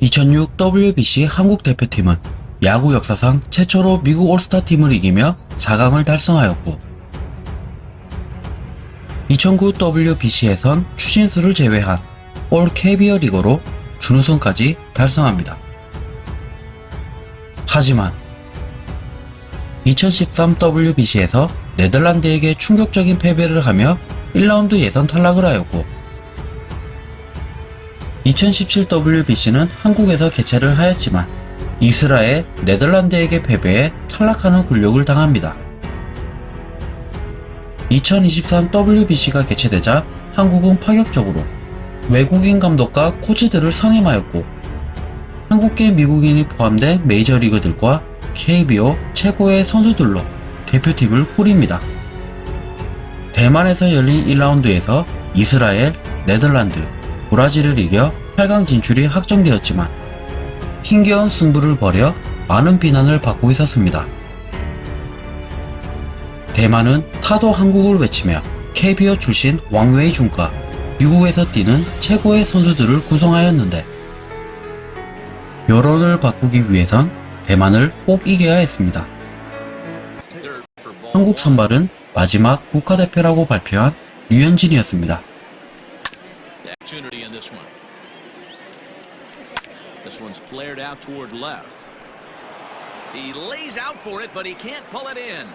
2006 WBC 한국 대표팀은 야구 역사상 최초로 미국 올스타 팀을 이기며 4강을 달성하였고 2009 WBC에선 추신수를 제외한 올 KBO 리거로 준우승까지 달성합니다. 하지만 2013 WBC에서 네덜란드에게 충격적인 패배를 하며 1라운드 예선 탈락을 하였고 2017 WBC는 한국에서 개최를 하였지만 이스라엘, 네덜란드에게 패배해 탈락하는 굴욕을 당합니다. 2023 WBC가 개최되자 한국은 파격적으로 외국인 감독과 코치들을 선임하였고 한국계 미국인이 포함된 메이저리그들과 KBO 최고의 선수들로 대표팀을 꾸립니다. 대만에서 열린 1라운드에서 이스라엘, 네덜란드, 브라질을 이겨 8강 진출이 확정되었지만 힘겨운 승부를 벌여 많은 비난을 받고 있었습니다. 대만은 타도 한국을 외치며 KBO 출신 왕웨이 준과 미국에서 뛰는 최고의 선수들을 구성하였는데 여론을 바꾸기 위해선 대만을 꼭 이겨야 했습니다. 한국 선발은 마지막 국가대표라고 발표한 류현진이었습니다. One's flared out toward left. He lays out for it, but he can't pull it in.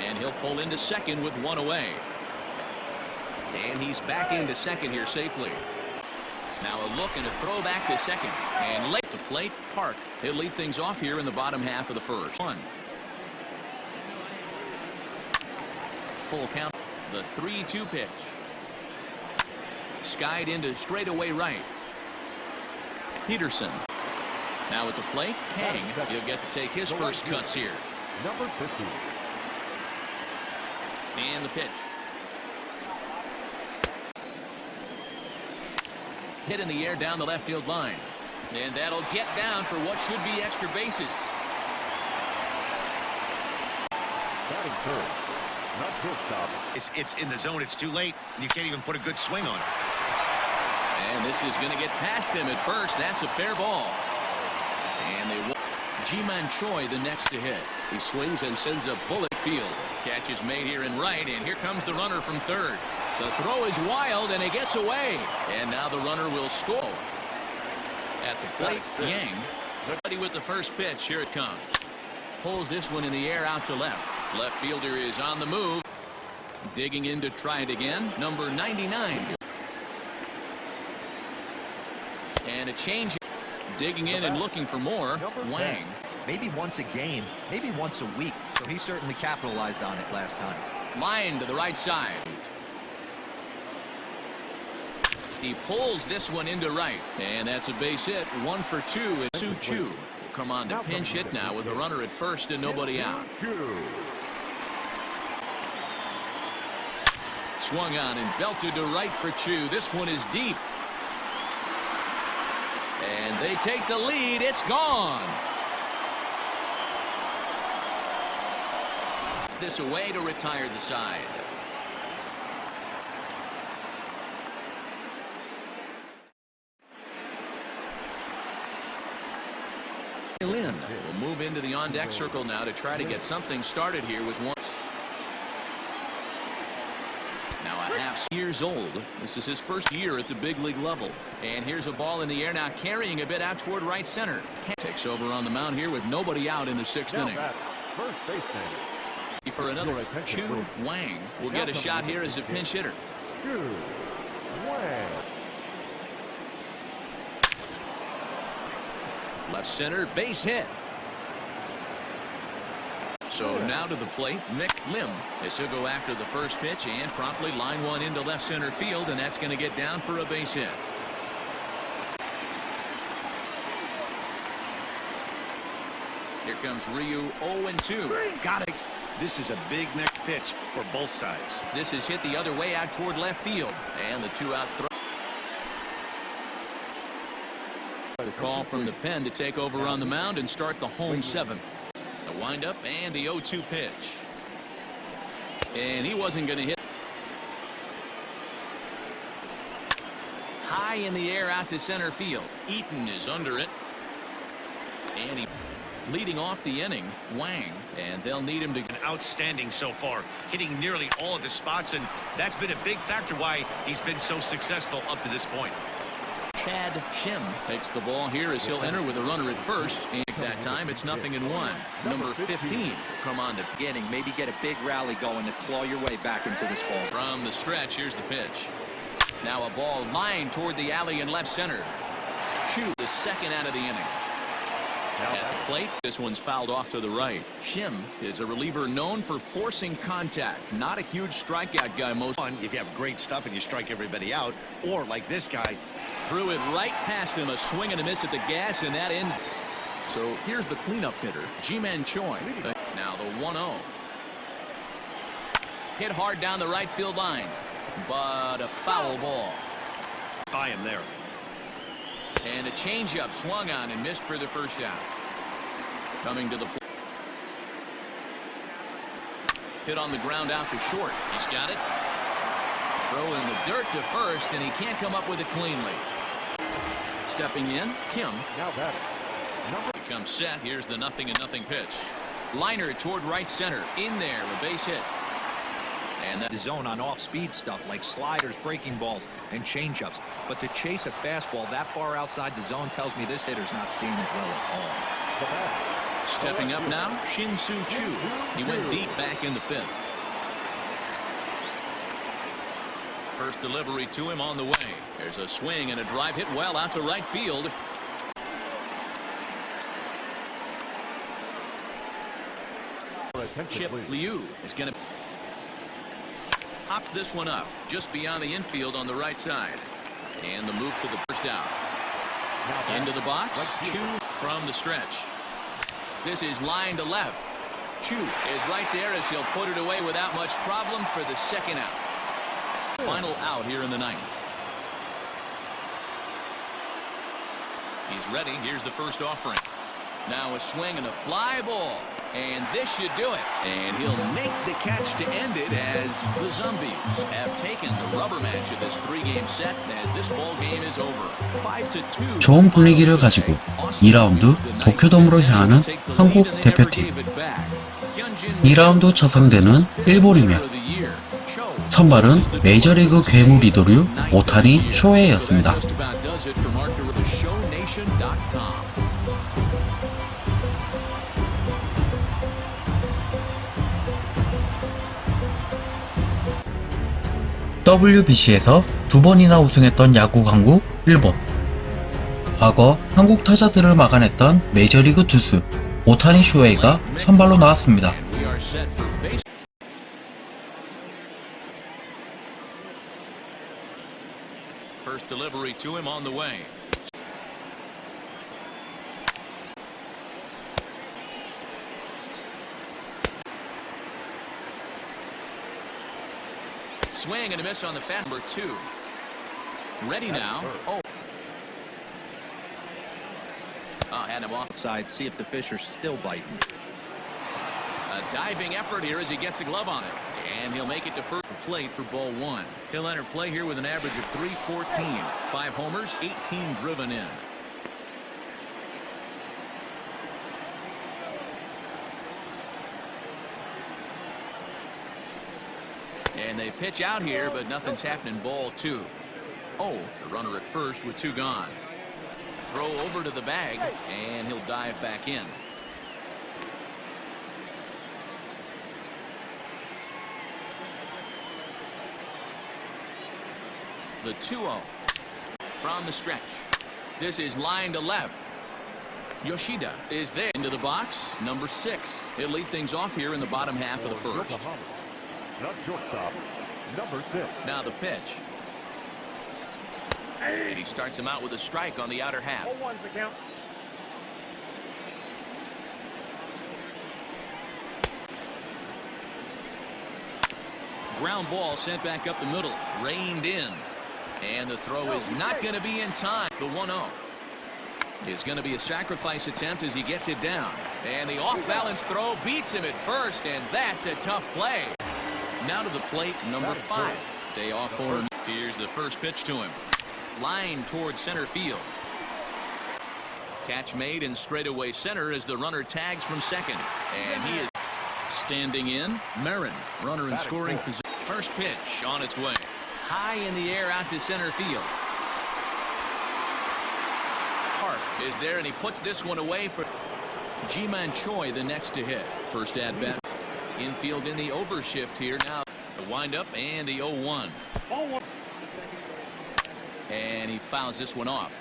And he'll pull into second with one away. And he's back into second here safely. Now a look and a throw back to second. And late to plate, Park. He'll lead things off here in the bottom half of the first. One. Full count. The 3-2 pitch. Skied into straightaway right. Peterson. Now at the plate, Kang. He'll get to take his first cuts here. Number 50. And the pitch. Hit in the air down the left field line. And that'll get down for what should be extra bases. Batting third. Not shortstop. It's, it's in the zone. It's too late. You can't even put a good swing on it. And this is going to get past him at first. That's a fair ball. And they wa- Ji-Man Choi the next to hit. He swings and sends a bullet field. Catch is made here in right, and here comes the runner from third. The throw is wild, and he gets away. And now the runner will score. At the plate, Yang. Ready with the first pitch. Here it comes. Pulls this one in the air out to left. Left fielder is on the move. Digging in to try it again. Number 99. And a change. Digging in and looking for more. Wang. Maybe once a game, maybe once a week. So he certainly capitalized on it last time. Line to the right side. He pulls this one into right. And that's a base hit. One for two. And Su Chu come on to pinch hit now with a runner at first and nobody out. Swung on and belted to right for Chu. This one is deep. They take the lead. It's gone. It's this away to retire the side. Lynn will move into the on-deck circle now to try to get something started here with one. Now years old. This is his first year at the big league level. And here's a ball in the air now carrying a bit out toward right center. Takes over on the mound here with nobody out in the sixth Now inning. first baseman. For another, Chu Wang will get a shot here as a pinch hitter. Two. Wang. Left center base hit. So now to the plate, Nick Lim. As he'll go after the first pitch and promptly line one into left center field, and that's going to get down for a base hit. Here comes Ryu 0-2. Got it. This is a big next pitch for both sides. This is hit the other way out toward left field. And the two-out throw. The call from the pen to take over on the mound and start the home seventh. Windup and the 0-2 pitch. And he wasn't going to hit. High in the air out to center field. Eaton is under it. And he leading off the inning, Wang, and they'll need him to Been outstanding so far, hitting nearly all of the spots, and that's been a big factor why he's been so successful up to this point. Chad Shim takes the ball here as he'll enter with a runner at first. And that time it's nothing in one. Number 15 come on to Beginning, maybe get a big rally going to claw your way back into this ball. from the stretch. Here's the pitch. Now a ball lined toward the alley in left center. Chu the second out of the inning. At the plate, this one's fouled off to the right. Shim is a reliever known for forcing contact. Not a huge strikeout guy most. One, if you have great stuff and you strike everybody out, or like this guy, Threw it right past him, a swing and a miss at the gas, and that ends. So here's the cleanup hitter, Ji-Man Choi. Now the 1-0. Hit hard down the right field line, but a foul ball. by him there. And a changeup swung on and missed for the first out. Coming to the plate. Hit on the ground out to short. He's got it. Throw in the dirt to first, and he can't come up with it cleanly. Stepping in, Kim Now batting. Number becomes set. Here's the nothing and nothing pitch. Liner toward right center. In there, a base hit. And that The zone on off-speed stuff like sliders, breaking balls, and changeups. But to chase a fastball that far outside the zone tells me this hitter's not seeing it well at all. stepping up now, Shin Soo Chu. He went deep back in the fifth. First delivery to him on the way. There's a swing and a drive hit well out to right field. Chip. Liu is going to pops this one up just beyond the infield on the right side. And the move to the first out. Into the box. Right Chu from the stretch. This is line to left. Chu is right there as he'll put it away without much problem for the second out. Final out here in the ninth. He's ready. Here's the first offering. Now a swing and a fly ball. And this should do it. And he'll make the catch to end it as the Zombies have taken the rubber match of this three-game set as this ball game is over. 5 to 2. 좋은 분위기를 가지고 2라운드 도쿄돔으로 향하는 한국 대표팀. 2라운드 첫 상대는 일본이며 선발은 메이저리그 괴물 이도류 오타니 쇼헤이였습니다. WBC에서 두 번이나 우승했던 야구 강국 일본. 과거 한국 타자들을 막아냈던 메이저리그 투수 오타니 쇼헤이가 선발로 나왔습니다. And we are set for base. First delivery to him on the way. Swing and a miss on the fat number two. Ready now. Oh. Oh, had him off. Side, see if the fish are still biting. A diving effort here as he gets a glove on it. And he'll make it to first plate for ball one. He'll enter play here with an average of 314. Five homers, 18 driven in. And they pitch out here, but nothing's happening. Ball two. Oh, the runner at first with two gone. Throw over to the bag, and he'll dive back in. The 2-0 from the stretch. This is line to left. Yoshida is there into the box. Number six. He'll lead things off here in the bottom half of the first. Yokohama. Shortstop, number six. Now the pitch. And he starts him out with a strike on the outer half. one's the count. Ground ball sent back up the middle. Reined in. And the throw is not going to be in time. The 1-0 is going to be a sacrifice attempt as he gets it down. And the off-balance throw beats him at first, and that's a tough play. Now to the plate, number five. Day off for him. Here's the first pitch to him. line towards center field. Catch made in straightaway center as the runner tags from second. And he is standing in. Marin, runner in scoring position. First pitch on its way. High in the air out to center field. Park is there and he puts this one away for Ji-Man Choi the next to hit. First at bat. Infield in the overshift here now. The windup and the 0-1. And he fouls this one off.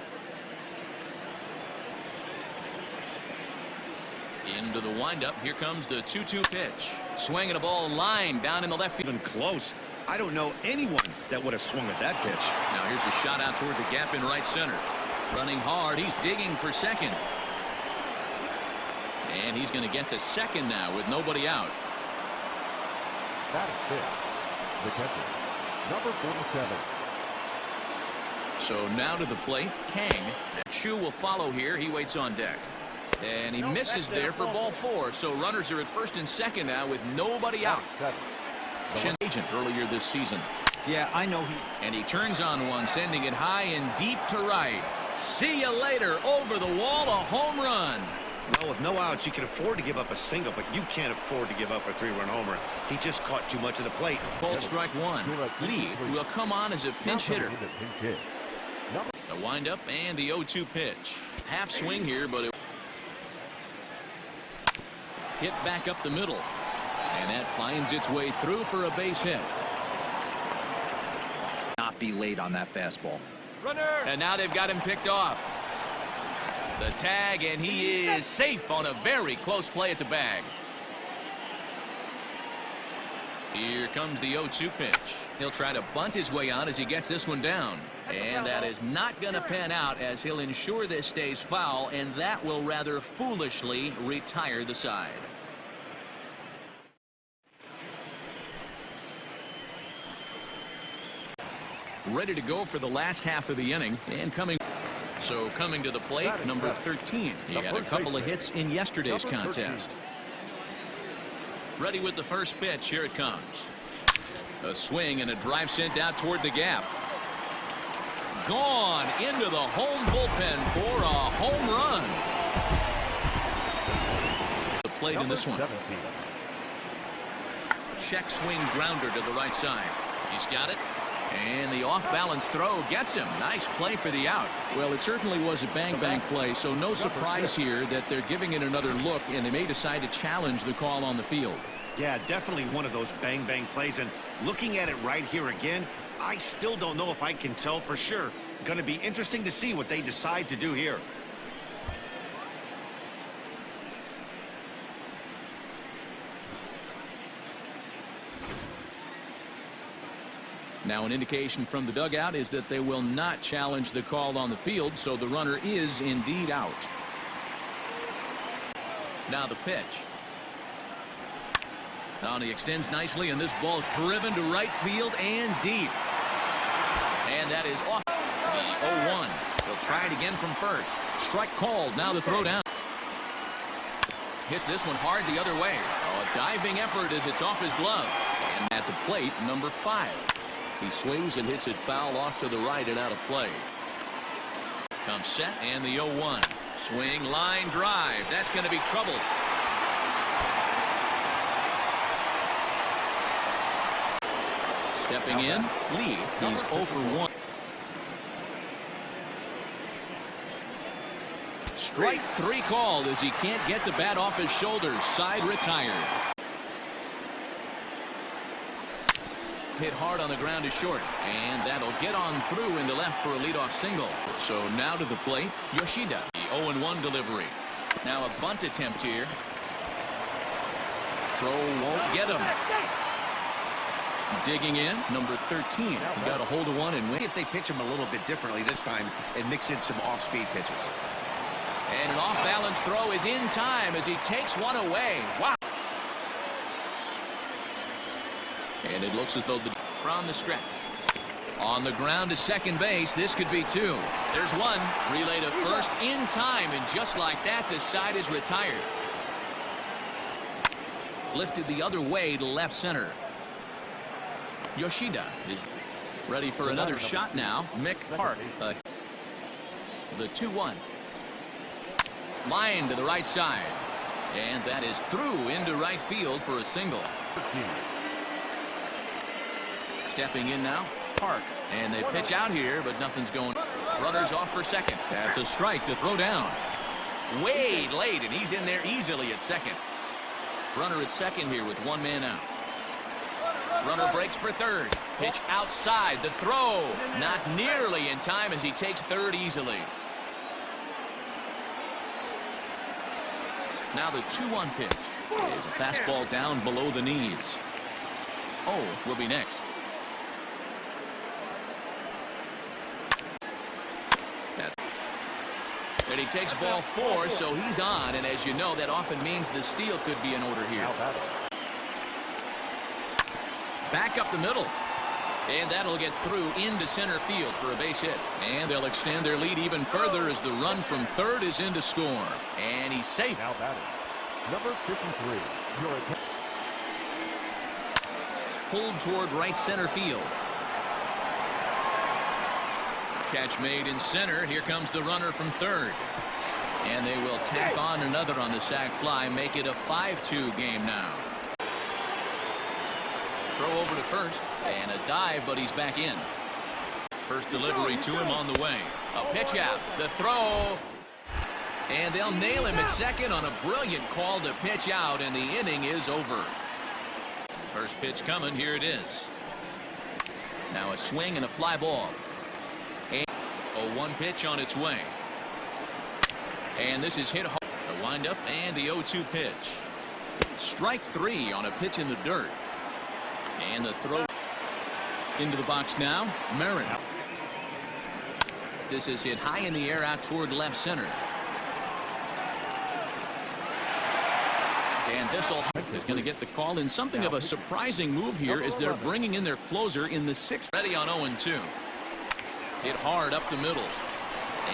Into the windup. Here comes the 2-2 pitch. Swinging a ball line down in the left field. even close. I don't know anyone that would have swung at that pitch. Now here's a shot out toward the gap in right center. Running hard. He's digging for second. And he's going to get to second now with nobody out. Batting fifth. The catcher. Number 47. So now to the plate, Kang. Chu will follow here. He waits on deck. And he misses there for ball four. So runners are at first and second now with nobody out. Seven. Agent earlier this season. Yeah, I know he And he turns on one, sending it high and deep to right. See you later. Over the wall, a home run. Well, with no outs, you can afford to give up a single, but you can't afford to give up a three-run homer. He just caught too much of the plate. Ball strike one. Lee will come on as a pinch hitter. the pinch hit. Number The windup and the 0-2 pitch. Half swing here, but it hit back up the middle. And that finds its way through for a base hit. not be late on that fastball. Runner. And now they've got him picked off. The tag, and he is safe on a very close play at the bag. Here comes the 0-2 pitch. He'll try to bunt his way on as he gets this one down. And that is not going to pan out as he'll ensure this stays foul, and that will rather foolishly retire the side. Ready to go for the last half of the inning, and coming so coming to the plate, number 13. He had a couple of hits in yesterday's contest. Ready with the first pitch. Here it comes. A swing and a drive sent out toward the gap. Gone into the home bullpen for a home run. The plate in this one. Check swing grounder to the right side. He's got it. And the off-balance throw gets him. Nice play for the out. Well, it certainly was a bang-bang play, so no surprise here that they're giving it another look, and they may decide to challenge the call on the field. Yeah, definitely one of those bang-bang plays. And looking at it right here again, I still don't know if I can tell for sure. Going to be interesting to see what they decide to do here. Now, an indication from the dugout is that they will not challenge the call on the field, so the runner is indeed out. Now the pitch. Now he extends nicely, and this ball is driven to right field and deep. And that is off the 0-1. He'll try it again from first. Strike called. Now the throw down. Hits this one hard the other way. Oh, a diving effort as it's off his glove. And at the plate, number five. He swings and hits it foul off to the right and out of play. Comes set and the 0-1. Swing, line, drive. That's going to be trouble. Stepping in, Lee. He's 0 for 1. Strike three called as he can't get the bat off his shoulders. Side retired. Hit hard on the ground to short. And that'll get on through into left for a leadoff single. So now to the plate, Yoshida. The 0-1 delivery. Now a bunt attempt here. Throw won't get him. Digging in, number 13. He got a hold of one and win. If they pitch him a little bit differently this time and mix in some off-speed pitches. And an off-balance throw is in time as he takes one away. Wow. And it looks as though the from the stretch. On the ground to second base, this could be two. There's one. Relay to first in time, and just like that, the side is retired. Lifted the other way to left center. Yoshida is Ready for another shot now. Mick Park. uh, the 2-1. Line to the right side. And that is through into right field for a single. Stepping in now, Park. And they pitch out here, but nothing's going. Runners off for second. That's a strike to throw down. Way late, and he's in there easily at second. Runner at second here with one man out. Runner breaks for third. Pitch outside. The throw. Not nearly in time as he takes third easily. Now the 2-1 pitch is a fastball down below the knees. Oh, will be next. And he takes ball four, so he's on. And as you know, that often means the steal could be in order here. Back up the middle. And that'll get through into center field for a base hit. And they'll extend their lead even further as the run from third is into score. And he's safe. Now batting. Number 53. Your. Pulled toward right center field. Catch made in center. Here comes the runner from third. And they will tack on another on the sac fly, make it a 5-2 game now. Throw over to first, and a dive, but he's back in. First delivery to him on the way. A pitch out, the throw, and they'll nail him at second on a brilliant call to pitch out, and the inning is over. First pitch coming, here it is. Now a swing and a fly ball. A one pitch on its way. And this is hit hard. The windup and the 0-2 pitch. Strike three on a pitch in the dirt. And the throw into the box now. Merritt. This is hit high in the air out toward left center. And Thistle is going to get the call in something of a surprising move here as they're bringing in their closer in the sixth. Ready on 0-2. Hit hard up the middle.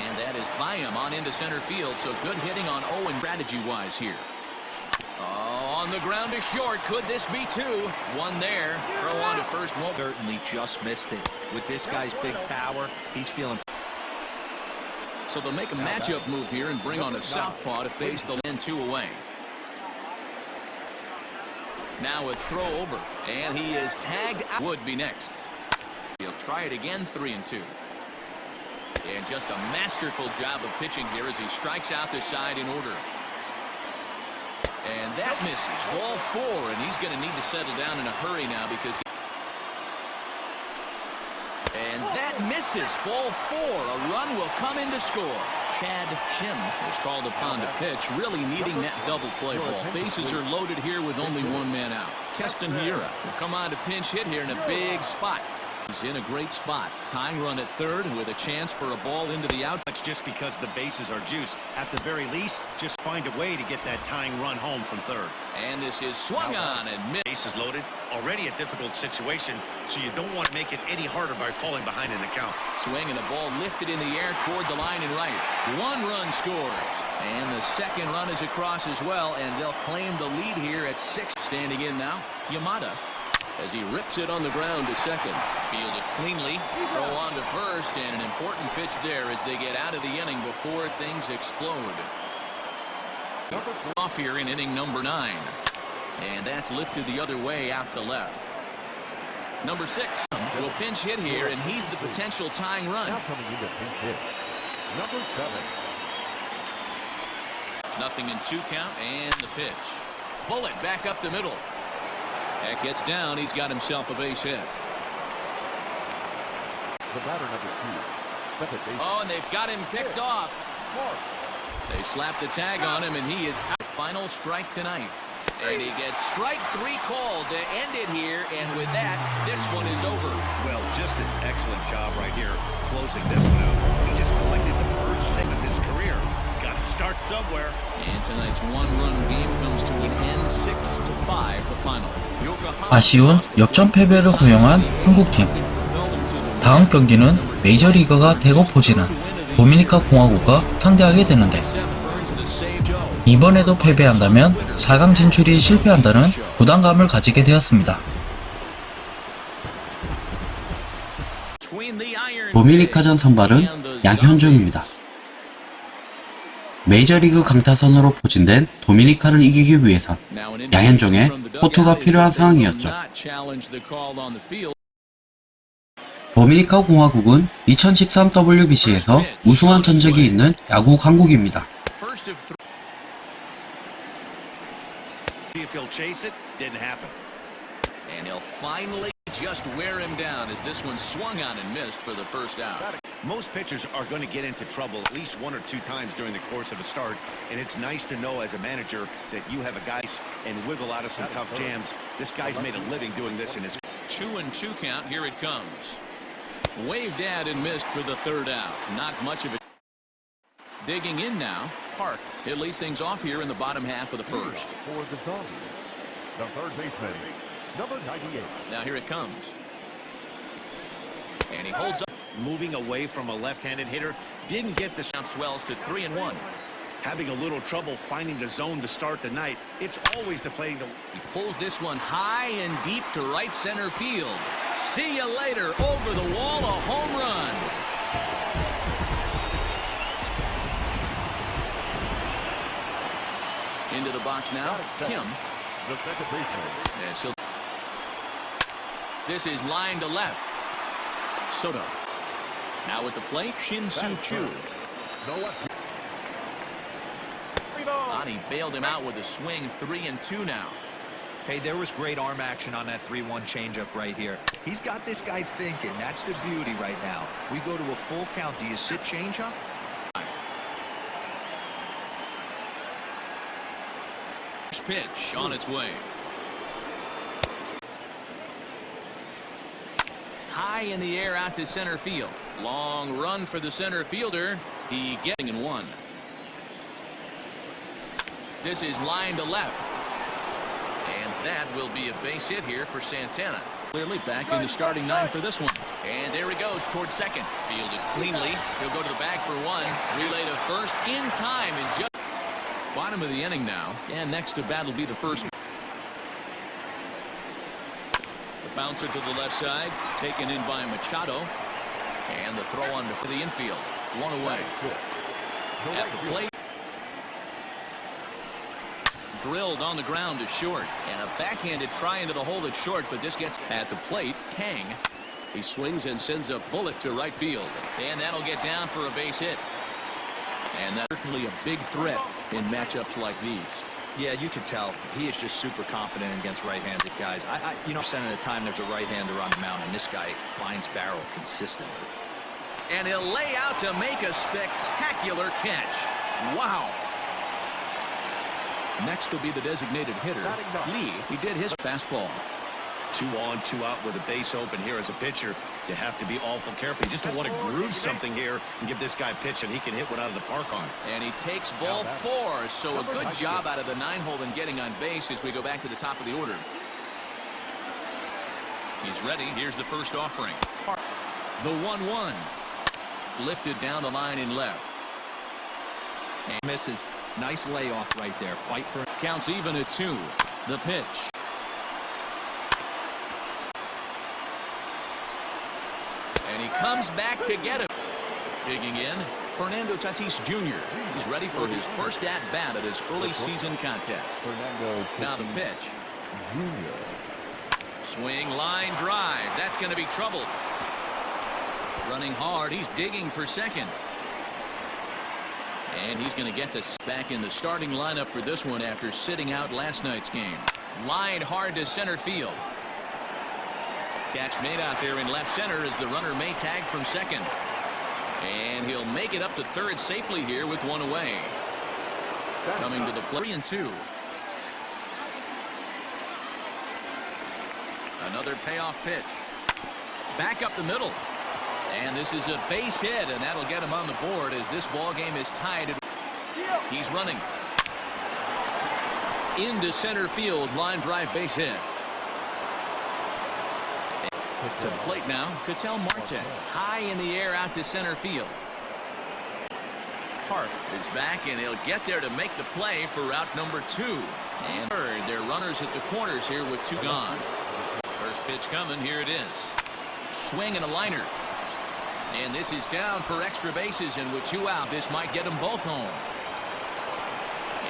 And that is by him on into center field. So good hitting on Owen strategy-wise here. Oh, on the ground is short. Could this be two? One there. Throw on to first. Won't. Certainly just missed it. With this guy's big power, he's feeling So they'll make a matchup move here and bring on a southpaw to face the land two away. Now a throw over, and he is tagged. Out. Would be next. He'll try it again, three and two. And just a masterful job of pitching here as he strikes out the side in order. And that misses. Ball four, and he's going to need to settle down in a hurry now because. He and that misses. Ball four. A run will come in to score. Chad Shim is called upon to pitch, really needing that double play ball. Bases are loaded here with only one man out. Keston Hiura will come on to pinch hit here in a big spot. He's in a great spot. Tying run at third with a chance for a ball into the outfield. That's just because the bases are juiced. At the very least, just find a way to get that tying run home from third. And this is swung uh, on and missed. Bases loaded, already a difficult situation, so you don't want to make it any harder by falling behind in the count. Swing and the ball lifted in the air toward the line and right. One run scores. And the second run is across as well, and they'll claim the lead here at six. Standing in now, Yamada. As he rips it on the ground to second. Fielded cleanly. Throw on to first, and an important pitch there as they get out of the inning before things explode. Off here in inning number nine. And that's lifted the other way out to left. Number six will pinch hit here, and he's the potential tying run. Now coming into pinch hit. Number seven. Nothing in two count and the pitch. Bullet back up the middle. That gets down. He's got himself a base hit. The batter number two. Oh, and they've got him picked off. They slap the tag on him, and he is out. Final strike tonight. And he gets strike three called to end it here. And with that, this one is over. Well, just an excellent job right here closing this one out. He just collected the first save of his career. Start somewhere. And tonight's one-run game comes to an end, six to five. The final. 아쉬운 역전 패배를 허용한 한국팀. 다음 경기는 메이저리거가 대거 포진한 도미니카 공화국과 상대하게 되는데 이번에도 패배한다면 4강 진출이 실패한다는 부담감을 가지게 되었습니다. 도미니카전 선발은 양현종입니다. 메이저리그 강타선으로 포진된 도미니카를 이기기 위해선 양현종의 호투가 필요한 상황이었죠. 도미니카 공화국은 2013 WBC에서 우승한 전적이 있는 야구 강국입니다. Most pitchers are going to get into trouble at least one or two times during the course of a start, and it's nice to know as a manager that you have a guy and wiggle out of some tough jams. This guy's made a living doing this in his Two and two count. Here it comes. Waved at and missed for the third out. Not much of it. Digging in now. Park. He'll lead things off here in the bottom half of the first. For the Dodgers, the third baseman, number 98. Now here it comes. And he holds up. Moving away from a left-handed hitter. Didn't get the Count swells to three and one. having a little trouble finding the zone to start the night. It's always deflating to He pulls this one high and deep to right center field. See you later. Over the wall, a home run. Into the box now. Kim. The second baseman, And she'll... This is line to left. Soto. Now at the plate, Shin Soo Choo. the left. Ani bailed him out with a swing, three and two now. Hey, there was great arm action on that 3-1 changeup right here. He's got this guy thinking. That's the beauty right now. We go to a full count. Do you sit changeup? First pitch on its way. High in the air out to center field. Long run for the center fielder. He getting in one. This is line to left. And that will be a base hit here for Santana. Clearly back in the starting nine for this one. And there he goes towards second. Fielded cleanly. He'll go to the bag for one. Relay to first in time and just bottom of the inning now. And next to bat will be the first. The bouncer to the left side, taken in by Machado. And the throw on to the infield. One away. At the plate. Drilled on the ground to short. And a backhanded try into the hole that's short, but this gets at the plate. Kang. He swings and sends a bullet to right field. And that'll get down for a base hit. And that's certainly a big threat in matchups like these. Yeah, you can tell. He is just super confident against right-handed guys. I, I, you know, percent of the time there's a right-hander on the mound, and this guy finds barrel consistently. And he'll lay out to make a spectacular catch. Wow. Next will be the designated hitter, Lee. He did his fastball. two on, two out with a base open here as a pitcher. You have to be awful careful. You just don't want to groove something here and give this guy a pitch and he can hit one out of the park on. And he takes ball four. So a good job out of the nine hole in getting on base as we go back to the top of the order. He's ready. Here's the first offering. The 1-1. Lifted down the line in left. And misses. Nice layoff right there. Fight for Counts even at two. The pitch. And he comes back to get him. Digging in, Fernando Tatis Jr. He's ready for his first at-bat of this early season contest. Fernando Now the pitch. Swing, line, drive. That's going to be trouble. Running hard. He's digging for second. And he's going to get to back in the starting lineup for this one after sitting out last night's game. Line hard to center field. Catch made out there in left center as the runner may tag from second. And he'll make it up to third safely here with one away. Coming to the play and two. Another payoff pitch. Back up the middle. And this is a base hit, and that'll get him on the board as this ball game is tied. He's running. Into center field, line drive base hit. To plate now, Ketel Marte. High in the air out to center field. Park is back, and he'll get there to make the play for route number two. And third, they're runners at the corners here with two gone. First pitch coming, here it is. Swing and a liner. And this is down for extra bases, and with two out, this might get them both home.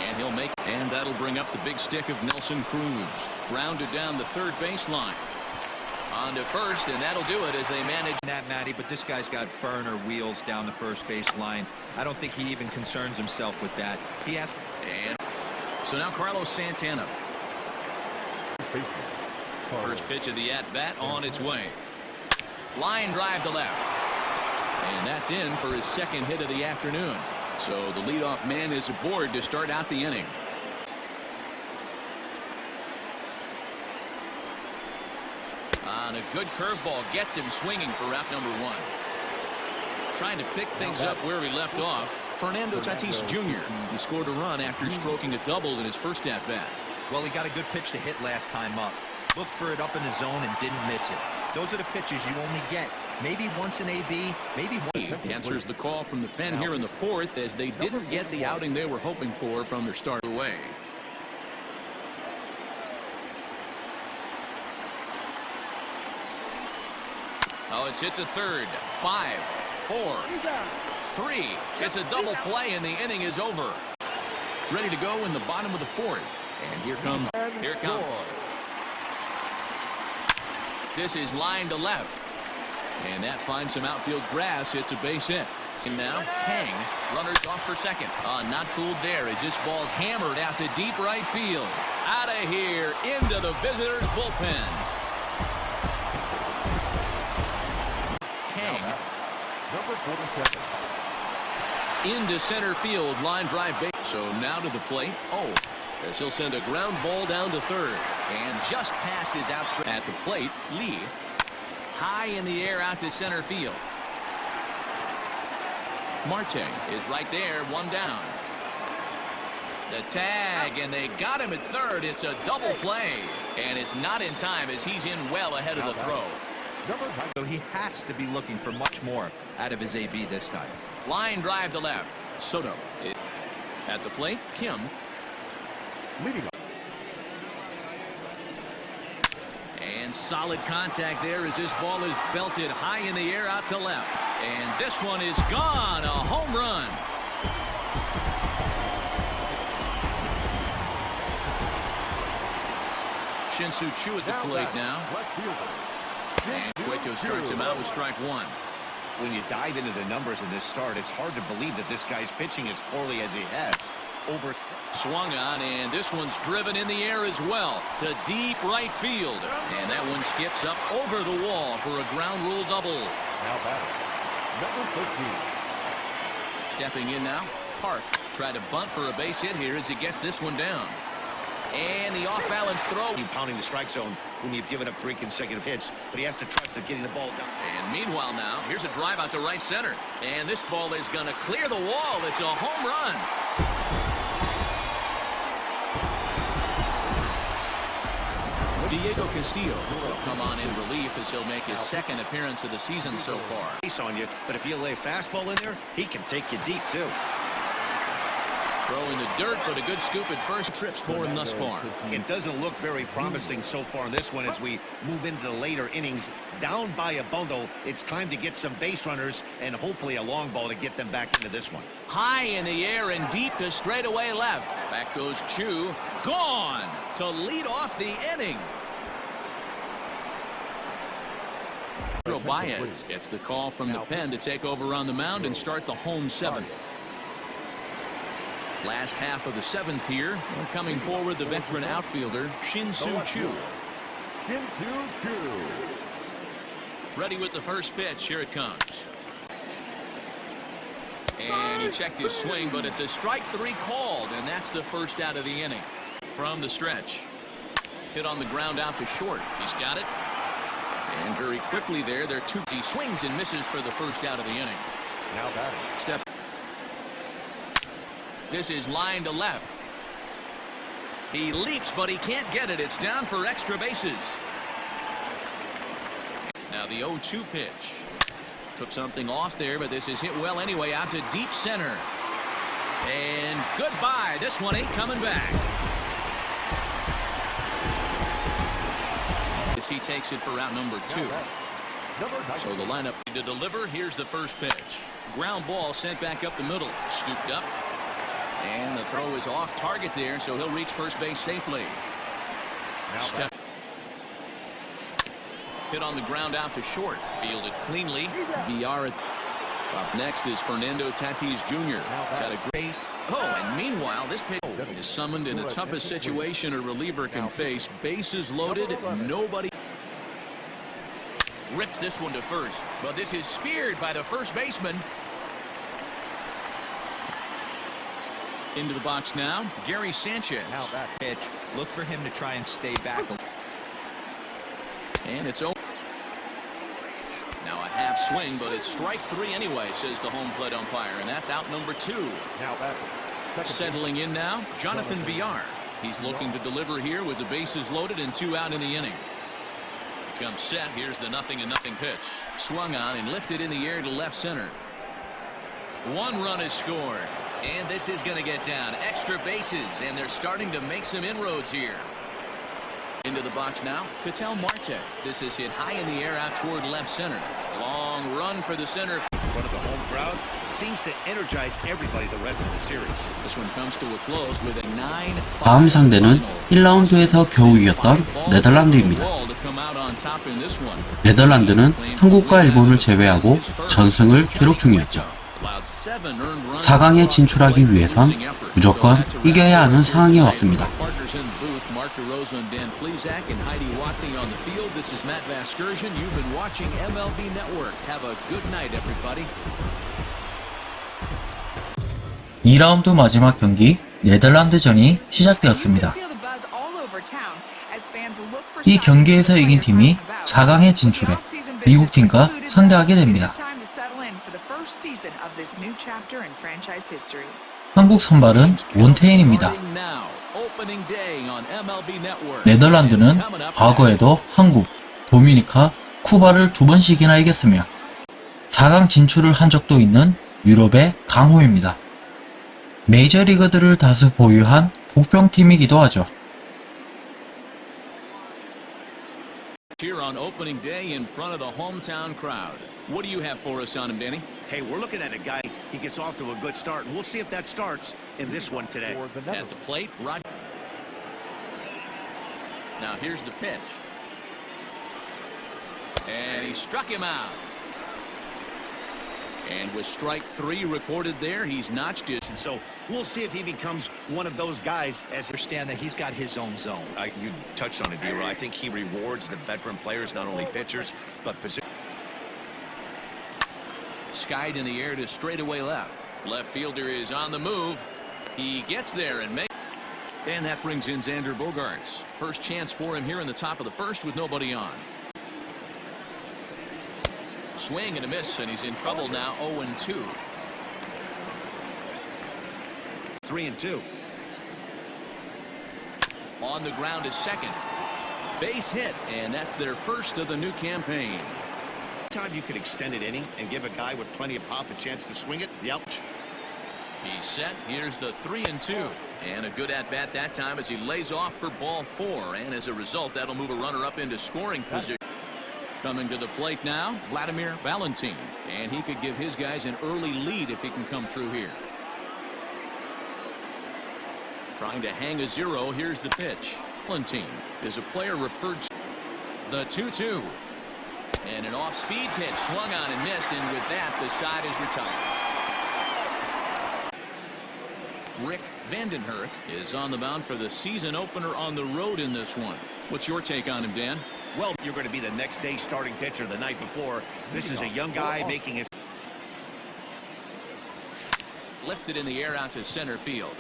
And he'll make, and that'll bring up the big stick of Nelson Cruz. Grounded down the third baseline. On to first, and that'll do it as they manage. That, Matty, but this guy's got burner wheels down the first base line. I don't think he even concerns himself with that. He has And so now Carlos Santana. First pitch of the at-bat on its way. Line drive to left. And that's in for his second hit of the afternoon. So the leadoff man is aboard to start out the inning. On a good curveball gets him swinging for route number one. Trying to pick things up where he left off. Fernando Tatis Jr. He scored a run after hmm. stroking a double in his first at-bat. Well, he got a good pitch to hit last time up. Looked for it up in the zone and didn't miss it. Those are the pitches you only get. Maybe once in AB, maybe one. answers the call from the pen here in the fourth as they didn't get the outing they were hoping for from their start away. It's hit to third. Five, four, three. It's a double play and the inning is over. Ready to go in the bottom of the fourth. And here comes, here comes. This is line to left. And that finds some outfield grass. It's a base hit. And now, Kang, runners off for second. Uh, not fooled there as this ball's hammered out to deep right field. Out of here, into the visitors' bullpen. Kang Number 47. Into center field, line drive base. So now to the plate. Oh, as he'll send a ground ball down to third. And just past his outstretched at the plate, Lee high in the air out to center field. Marte is right there, one down. The tag, and they got him at third. It's a double play, and it's not in time as he's in well ahead of the throw. Number 9. So he has to be looking for much more out of his AB this time. Line drive to left. Soto at the plate. Kim Leading off. And solid contact there as this ball is belted high in the air out to left. And this one is gone. A home run. Shinsu Chu at the plate now. Left fielder. Cueto starts him out with strike one. When you dive into the numbers in this start, it's hard to believe that this guy's pitching as poorly as he has. Over Swung on, and this one's driven in the air as well to deep right field. And that one skips up over the wall for a ground rule double. Now batting. Number 13. Stepping in now, Park tried to bunt for a base hit here as he gets this one down. And the off-balance throw. Keep pounding the strike zone when you've given up three consecutive hits, but he has to trust that getting the ball down. And meanwhile now, here's a drive out to right center. And this ball is going to clear the wall. It's a home run. Diego Castillo will come on in relief as he'll make his second appearance of the season so far. Base on you, but if you lay a fastball in there, he can take you deep too. Throw in the dirt, but a good scoop at first. Trips for him thus far. It doesn't look very promising so far in this one as we move into the later innings. Down by a bundle, it's time to get some base runners and hopefully a long ball to get them back into this one. High in the air and deep to straightaway left. Back goes Chu. Gone to lead off the inning. Pedro Baez gets the call from the pen to take over on the mound and start the home seventh. Last half of the seventh here. Coming forward, the veteran outfielder, Shin Soo Chu. Shin Soo Chu. Ready with the first pitch. Here it comes. And he checked his swing, but it's a strike three called, and that's the first out of the inning. From the stretch. Hit on the ground out to short. He's got it. And very quickly there, they're two. He swings and misses for the first out of the inning. Now batting. Step. This is line to left. He leaps, but he can't get it. It's down for extra bases. Now the 0-2 pitch. Took something off there, but this is hit well anyway out to deep center. And goodbye. This one ain't coming back. As he takes it for route number two. So the lineup to deliver. Here's the first pitch. Ground ball sent back up the middle. Scooped up. And the throw is off target there, so he'll reach first base safely. Now Step. Hit on the ground out to short. Fielded cleanly. VR. Up next is Fernando Tatis Jr. He's had a great Oh, and meanwhile, this pitch is summoned in the toughest situation a reliever can face. Bases loaded, nobody rips this one to first. But this is speared by the first baseman. Into the box now, Gary Sanchez. Now back. Pitch. Look for him to try and stay back. And it's over. Now a half swing, but it's strike three anyway, says the home plate umpire, and that's out number two. Now back. Settling in now, Jonathan Jonathan. Villar. He's looking to deliver here with the bases loaded and two out in the inning. Comes set. Here's the nothing and nothing pitch. Swung on and lifted in the air to left center. One run is scored. And this is going to get down. Extra bases, and they're starting to make some inroads here. Into the box now, Cattell Marte. This is hit high in the air out toward left center. Long run for the center. In front of the home crowd seems to energize everybody the rest of the series. This one comes to a close with a 9 다음 상대는 1라운드에서 겨우 이겼던 네덜란드입니다. 네덜란드는 한국과 일본을 제외하고 전승을 기록 중이었죠. 4강에 진출하기 위해선 무조건 이겨야 하는 상황에 왔습니다. 이 2라운드 마지막 경기 네덜란드전이 시작되었습니다. 이 경기에서 이긴 팀이 4강에 진출해 미국 팀과 상대하게 됩니다. 한국 선발은 원태인입니다. 네덜란드는 과거에도 한국, 도미니카, 쿠바를 두 번씩이나 이겼으며 4강 진출을 한 적도 있는 유럽의 강호입니다. 메이저리거들을 다수 보유한 복병팀이기도 하죠. Here on opening day in front of the hometown crowd. What do you have for us on him, Danny? Hey, we're looking at a guy. He gets off to a good start, and we'll see if that starts in this one today. At the plate, Rod. Now here's the pitch. And he struck him out. And with strike three recorded there, he's notched his. And so we'll see if he becomes one of those guys as Understand that he's got his own zone. I, you touched on it, D-Roy. I think he rewards the veteran players, not only pitchers, but position. Skied in the air to straightaway left. Left fielder is on the move. He gets there and makes. And that brings in Xander Bogaerts. First chance for him here in the top of the first with nobody on. Swing and a miss, and he's in trouble now 0-2. Three and two. On the ground is second. Base hit, and that's their first of the new campaign. Time you could extend an inning and give a guy with plenty of pop a chance to swing it. The out. He's set. Here's the three and two. And a good at bat that time as he lays off for ball four. And as a result, that'll move a runner up into scoring position. Coming to the plate now, Vladimir Valentin. And he could give his guys an early lead if he can come through here. Trying to hang a zero. Here's the pitch. Valentin is a player referred to the 2-2. And an off-speed pitch swung on and missed. And with that, the side is retired. Rick van den Hurk is on the mound for the season opener on the road in this one. What's your take on him, Dan? Well, you're going to be the next day starting pitcher the night before. This is a young guy making his. Lifted in the air out to center field.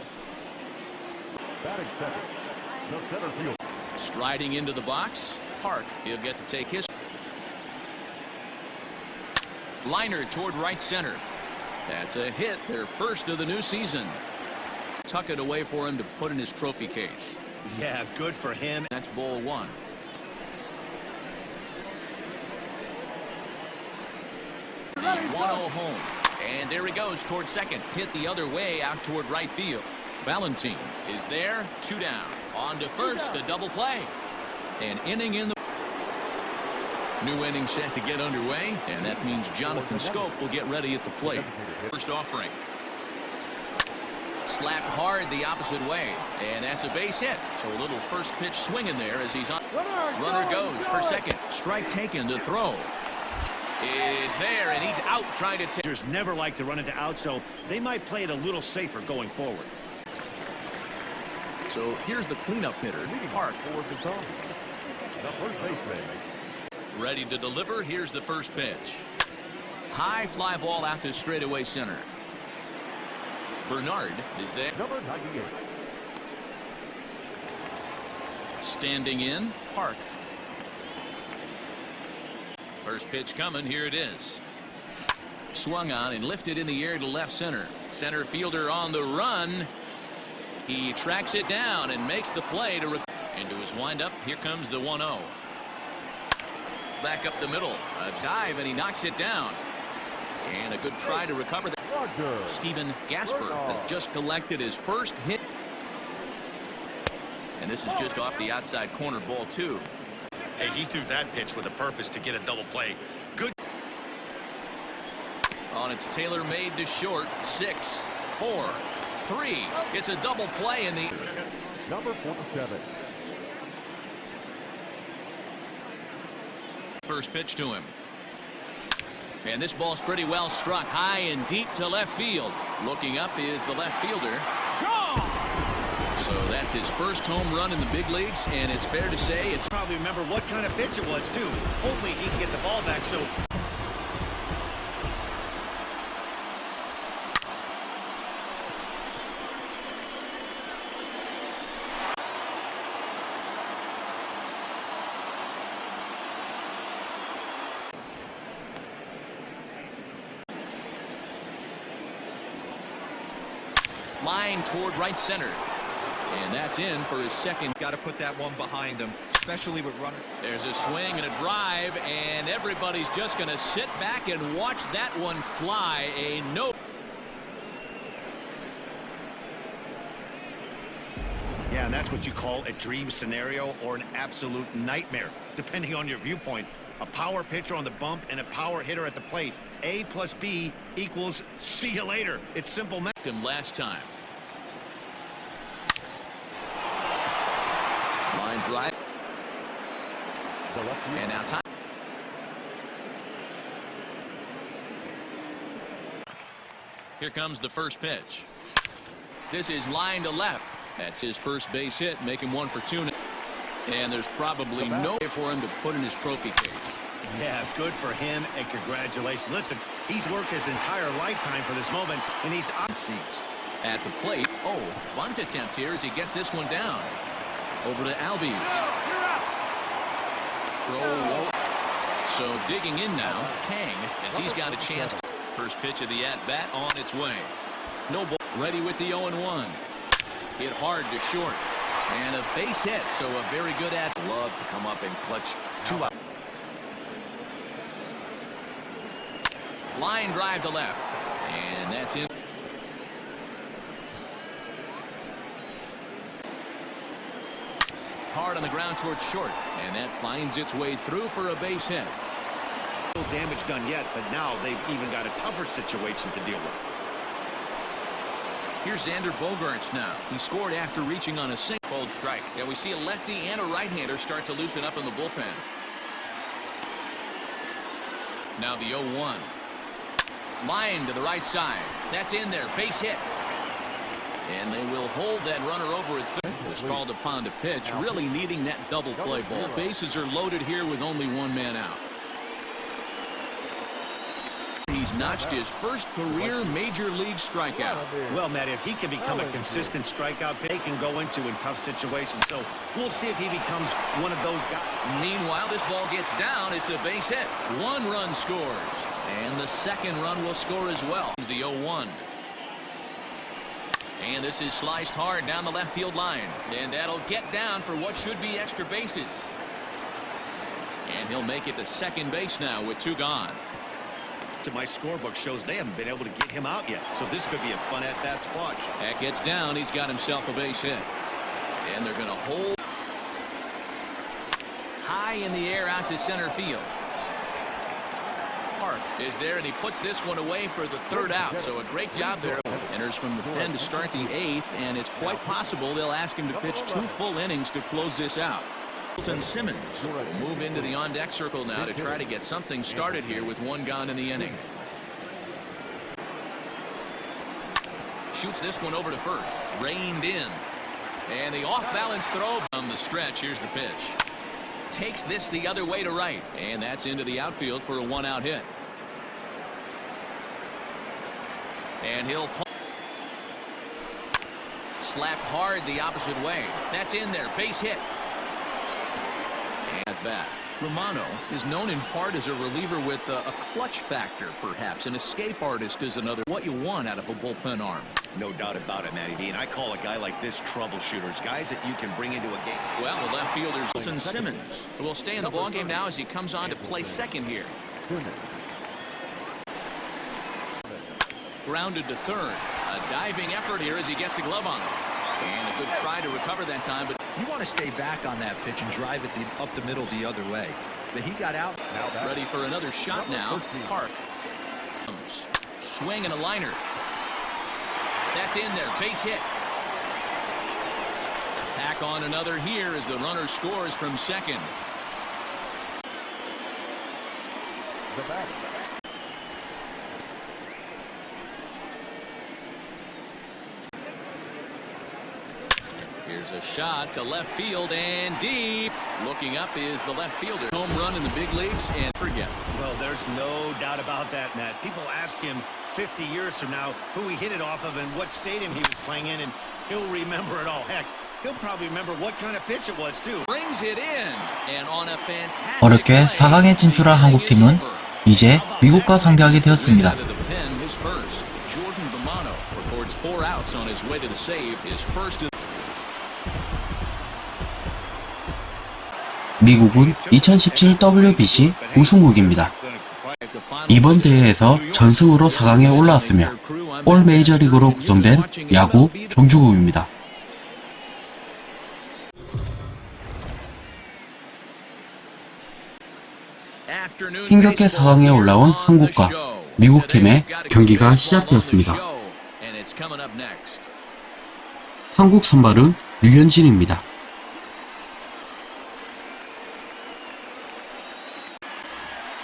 Batting second. The center field. Striding into the box. Park. He'll get to take his. Liner toward right center. That's a hit. Their first of the new season. Tuck it away for him to put in his trophy case. Yeah, good for him. That's ball one. The 1-0 home. And there he goes toward second. Hit the other way out toward right field. Valentin is there. Two down. On to first. A double play. An inning in the New inning set to get underway, and that means Jonathan Schoop will get ready at the plate. First offering. Slap hard the opposite way, and that's a base hit. So a little first pitch swing in there as he's on. Runner goes for second. Strike taken to throw. Is there, and he's out trying to take. Pitchers never like to run into out, so they might play it a little safer going forward. So here's the cleanup hitter, Park. Forward to The first baseman. Ready to deliver. Here's the first pitch. High fly ball out to straightaway center. Bernard is there. Number 98. Standing in, Park. First pitch coming. Here it is. Swung on and lifted in the air to left center. Center fielder on the run. He tracks it down and makes the play to into his windup. Here comes the 1-0. Back up the middle. A dive and he knocks it down. And a good try to recover. that. Roger. Stephen Gasper has just collected his first hit. And this is just off the outside corner ball two. Hey, he threw that pitch with a purpose to get a double play. Good. Oh, On its Taylor made to short. Six, four, three. It's a double play in the. Number 47. First pitch to him. And this ball's pretty well struck high and deep to left field. Looking up is the left fielder. So that's his first home run in the big leagues, and it's fair to say it's Probably remember what kind of pitch it was, too. Hopefully he can get the ball back so line toward right center. And that's in for his second. Got to put that one behind him, especially with runners. There's a swing and a drive, and everybody's just going to sit back and watch that one fly. A no. Yeah, and that's what you call a dream scenario or an absolute nightmare, depending on your viewpoint. A power pitcher on the bump and a power hitter at the plate. A plus B equals see you later. It's simple math. him last time. Line drive, The left field. and now time. Here comes the first pitch. This is line to left. That's his first base hit, making one for two. And there's probably no way for him to put in his trophy case. Yeah, good for him, and congratulations. Listen, he's worked his entire lifetime for this moment, and he's on seats. At the plate, oh, bunt attempt here as he gets this one down. Over to Albies. Throw. So digging in now, Kang, as he's got a chance. First pitch of the at-bat on its way. No ball. Ready with the 0-1. Hit hard to short. And a base hit, so a very good at. Love to come up and clutch two out. Line drive to left. And that's in. Hard on the ground towards short. And that finds its way through for a base hit. No damage done yet, but now they've even got a tougher situation to deal with. Here's Xander Bogaerts now. He scored after reaching on a single cold strike. Yeah, we see a lefty and a right-hander start to loosen up in the bullpen. Now the 0-1. Line to the right side. That's in there. Base hit. And they will hold that runner over at third. Was called upon to pitch, really needing that double play ball. Bases are loaded here with only one man out. He's notched his first career major league strikeout. Well, Matt, if he can become a consistent strikeout, they can go into in tough situations. So we'll see if he becomes one of those guys. Meanwhile, this ball gets down. It's a base hit. One run scores. And the second run will score as well. The 0-1. And this is sliced hard down the left field line. And that'll get down for what should be extra bases. And he'll make it to second base now with two gone. To my scorebook shows they haven't been able to get him out yet. So this could be a fun at-bat to watch. That gets down. He's got himself a base hit. And they're going to hold high in the air out to center field. Park is there, and he puts this one away for the third out. So a great job there. From the pen to start the eighth, and it's quite possible they'll ask him to pitch two full innings to close this out. Hilton Simmons will move into the on-deck circle now to try to get something started here with one gone in the inning. Shoots this one over to first. Reined in. And the off-balance throw on the stretch. Here's the pitch. Takes this the other way to right. And that's into the outfield for a one-out hit. And he'll. Slapped hard the opposite way. That's in there. Base hit. And at bat. Romano is known in part as a reliever with a, a clutch factor, perhaps. An escape artist is another. What you want out of a bullpen arm. No doubt about it, Matty D. And I call a guy like this troubleshooters, guys that you can bring into a game. Well, the left fielder's Hilton Simmons will stay in the ballgame now as he comes on to play second here. Grounded to third. A diving effort here as he gets a glove on it. And a good try to recover that time, but You want to stay back on that pitch and drive it the, up the middle the other way. But he got out. ready for another shot now. Park. Comes. Swing and a liner. That's in there. Base hit. Tack on another here as the runner scores from second. The batter. Here's a shot to left field and deep. Looking up is the left fielder. Home run in the big leagues and forget. Well, there's no doubt about that, Matt. People ask him 50 years from now who he hit it off of and what stadium he was playing in, and he'll remember it all. Heck, he'll probably remember what kind of pitch it was, too. Brings it in, and on a fantastic 어렵게 4강에 진출한 한국팀은 이제 미국과 상대하게 되었습니다. Jordan Romano records four outs on his way to the save, his first of 미국은 2017 WBC 우승국입니다. 이번 대회에서 전승으로 4강에 올라왔으며 올 메이저리그로 구성된 야구 종주국입니다. 힘겹게 4강에 올라온 한국과 미국 팀의 경기가 시작되었습니다. 한국 선발은 류현진입니다.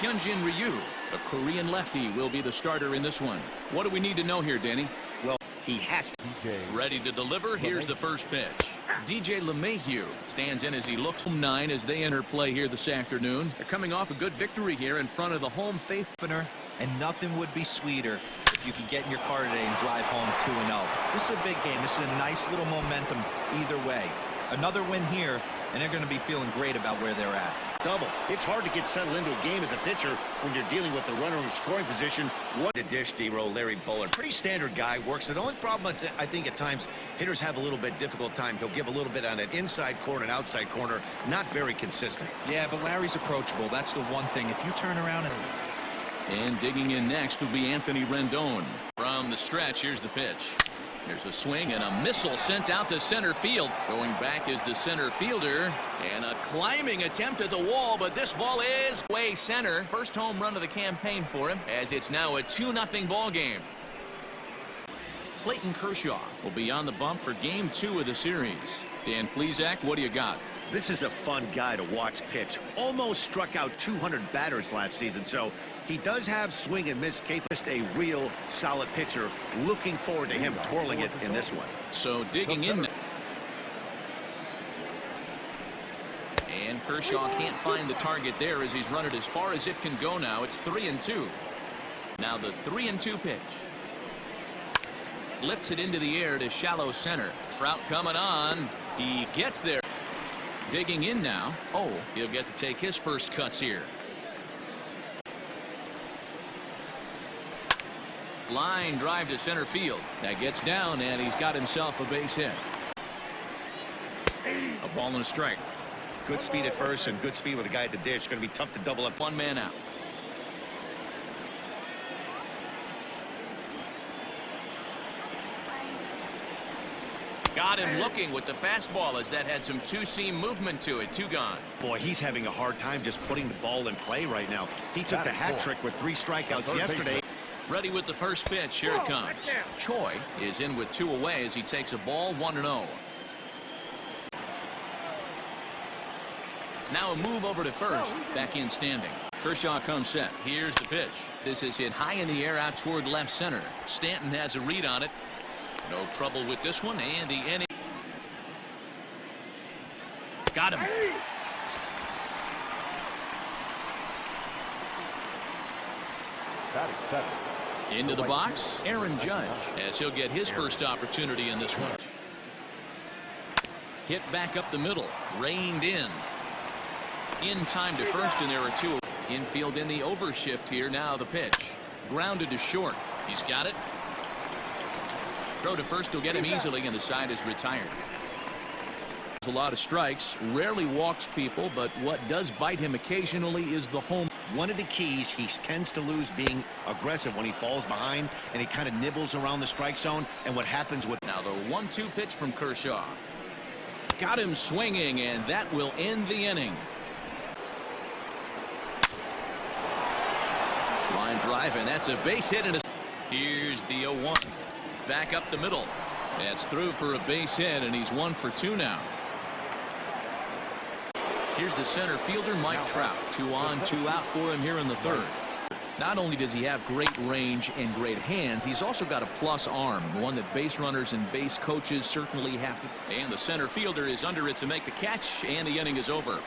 Hyunjin Ryu, a Korean lefty, will be the starter in this one. What do we need to know here, Danny? Well, he has to. DJ. Ready to deliver. Here's the first pitch. DJ LeMahieu stands in as he looks from nine as they enter play here this afternoon. They're coming off a good victory here in front of the home faith. opener, and nothing would be sweeter if you could get in your car today and drive home 2-0. This is a big game. This is a nice little momentum either way. Another win here, and they're going to be feeling great about where they're at. Double. It's hard to get settled into a game as a pitcher when you're dealing with the runner in scoring position. What the dish, D-roll, Larry Bowen. Pretty standard guy, works. The only problem, I I think, at times, hitters have a little bit difficult time. He'll give a little bit on an inside corner and outside corner. Not very consistent. Yeah, but Larry's approachable. That's the one thing. If you turn around and And digging in next will be Anthony Rendon. From the stretch, here's the pitch. There's a swing and a missile sent out to center field. Going back is the center fielder. And a climbing attempt at the wall, but this ball is way center. First home run of the campaign for him, as it's now a 2-0 ball game. Clayton Kershaw will be on the bump for game two of the series. Dan Plesac, what do you got? This is a fun guy to watch pitch. Almost struck out 200 batters last season, so he does have swing and miss capability. Just a real solid pitcher. Looking forward to him twirling it in this one. So digging in. And Kershaw can't find the target there as he's run it as far as it can go now. It's three and two. Now the three and two pitch. Lifts it into the air to shallow center. Trout coming on. He gets there. Digging in now. Oh, he'll get to take his first cuts here. Line drive to center field. That gets down, and he's got himself a base hit. A ball and a strike. Good speed at first and good speed with a guy at the dish. Going to be tough to double up. One man out. Got Got him looking with the fastball as that had some two-seam movement to it. Two gone. Boy, he's having a hard time just putting the ball in play right now. He took the hat trick with three strikeouts yesterday. Ready with the first pitch. Here it comes. Choi is in with two away as he takes a ball 1 0. Now a move over to first. Back in standing. Kershaw comes set. Here's the pitch. This is hit high in the air out toward left center. Stanton has a read on it. No trouble with this one. And the inning. Got him. Into the box, Aaron Judge, as he'll get his first opportunity in this one. Hit back up the middle, reined in. In time to first, and there are two. Infield in the overshift here. Now the pitch. Grounded to short. He's got it. Throw to first will get him easily, and the side is retired. A lot of strikes, rarely walks people, but what does bite him occasionally is the home. One of the keys, he tends to lose being aggressive when he falls behind and he kind of nibbles around the strike zone. And what happens with Now the one-two pitch from Kershaw. Got him swinging, and that will end the inning. Line drive, and that's a base hit. And a... Here's the 0-1. Back up the middle. That's through for a base hit, and he's one for two now. Here's the center fielder, Mike Trout. Two on, two out for him here in the third. Not only does he have great range and great hands, he's also got a plus arm, one that base runners and base coaches certainly have to. And the center fielder is under it to make the catch, and the inning is over.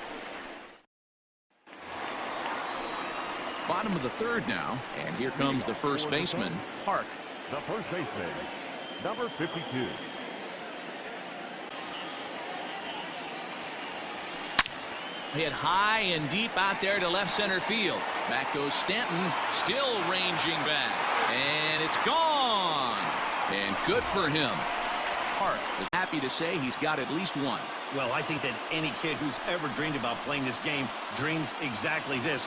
Bottom of the third now, and here comes the first baseman, Park. The first baseman, number 52. Hit high and deep out there to left center field. Back goes Stanton, still ranging back. And it's gone. And good for him. Park is happy to say he's got at least one. Well, I think that any kid who's ever dreamed about playing this game dreams exactly this.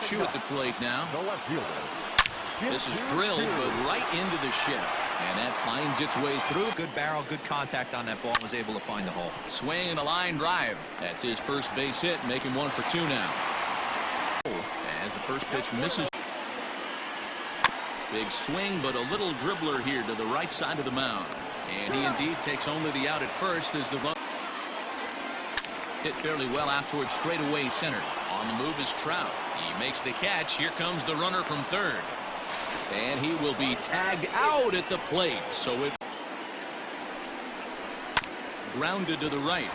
Choo at the plate now. The left fielder. This is drilled, but right into the shift. And that finds its way through. Good barrel, good contact on that ball, and was able to find the hole. Swing and a line drive. That's his first base hit, making one for two now. As the first pitch misses. Big swing, but a little dribbler here to the right side of the mound. And he indeed takes only the out at first as the hit fairly well out towards straightaway center. On the move is Trout. He makes the catch. Here comes the runner from third. And he will be tagged out at the plate. So it grounded to the right.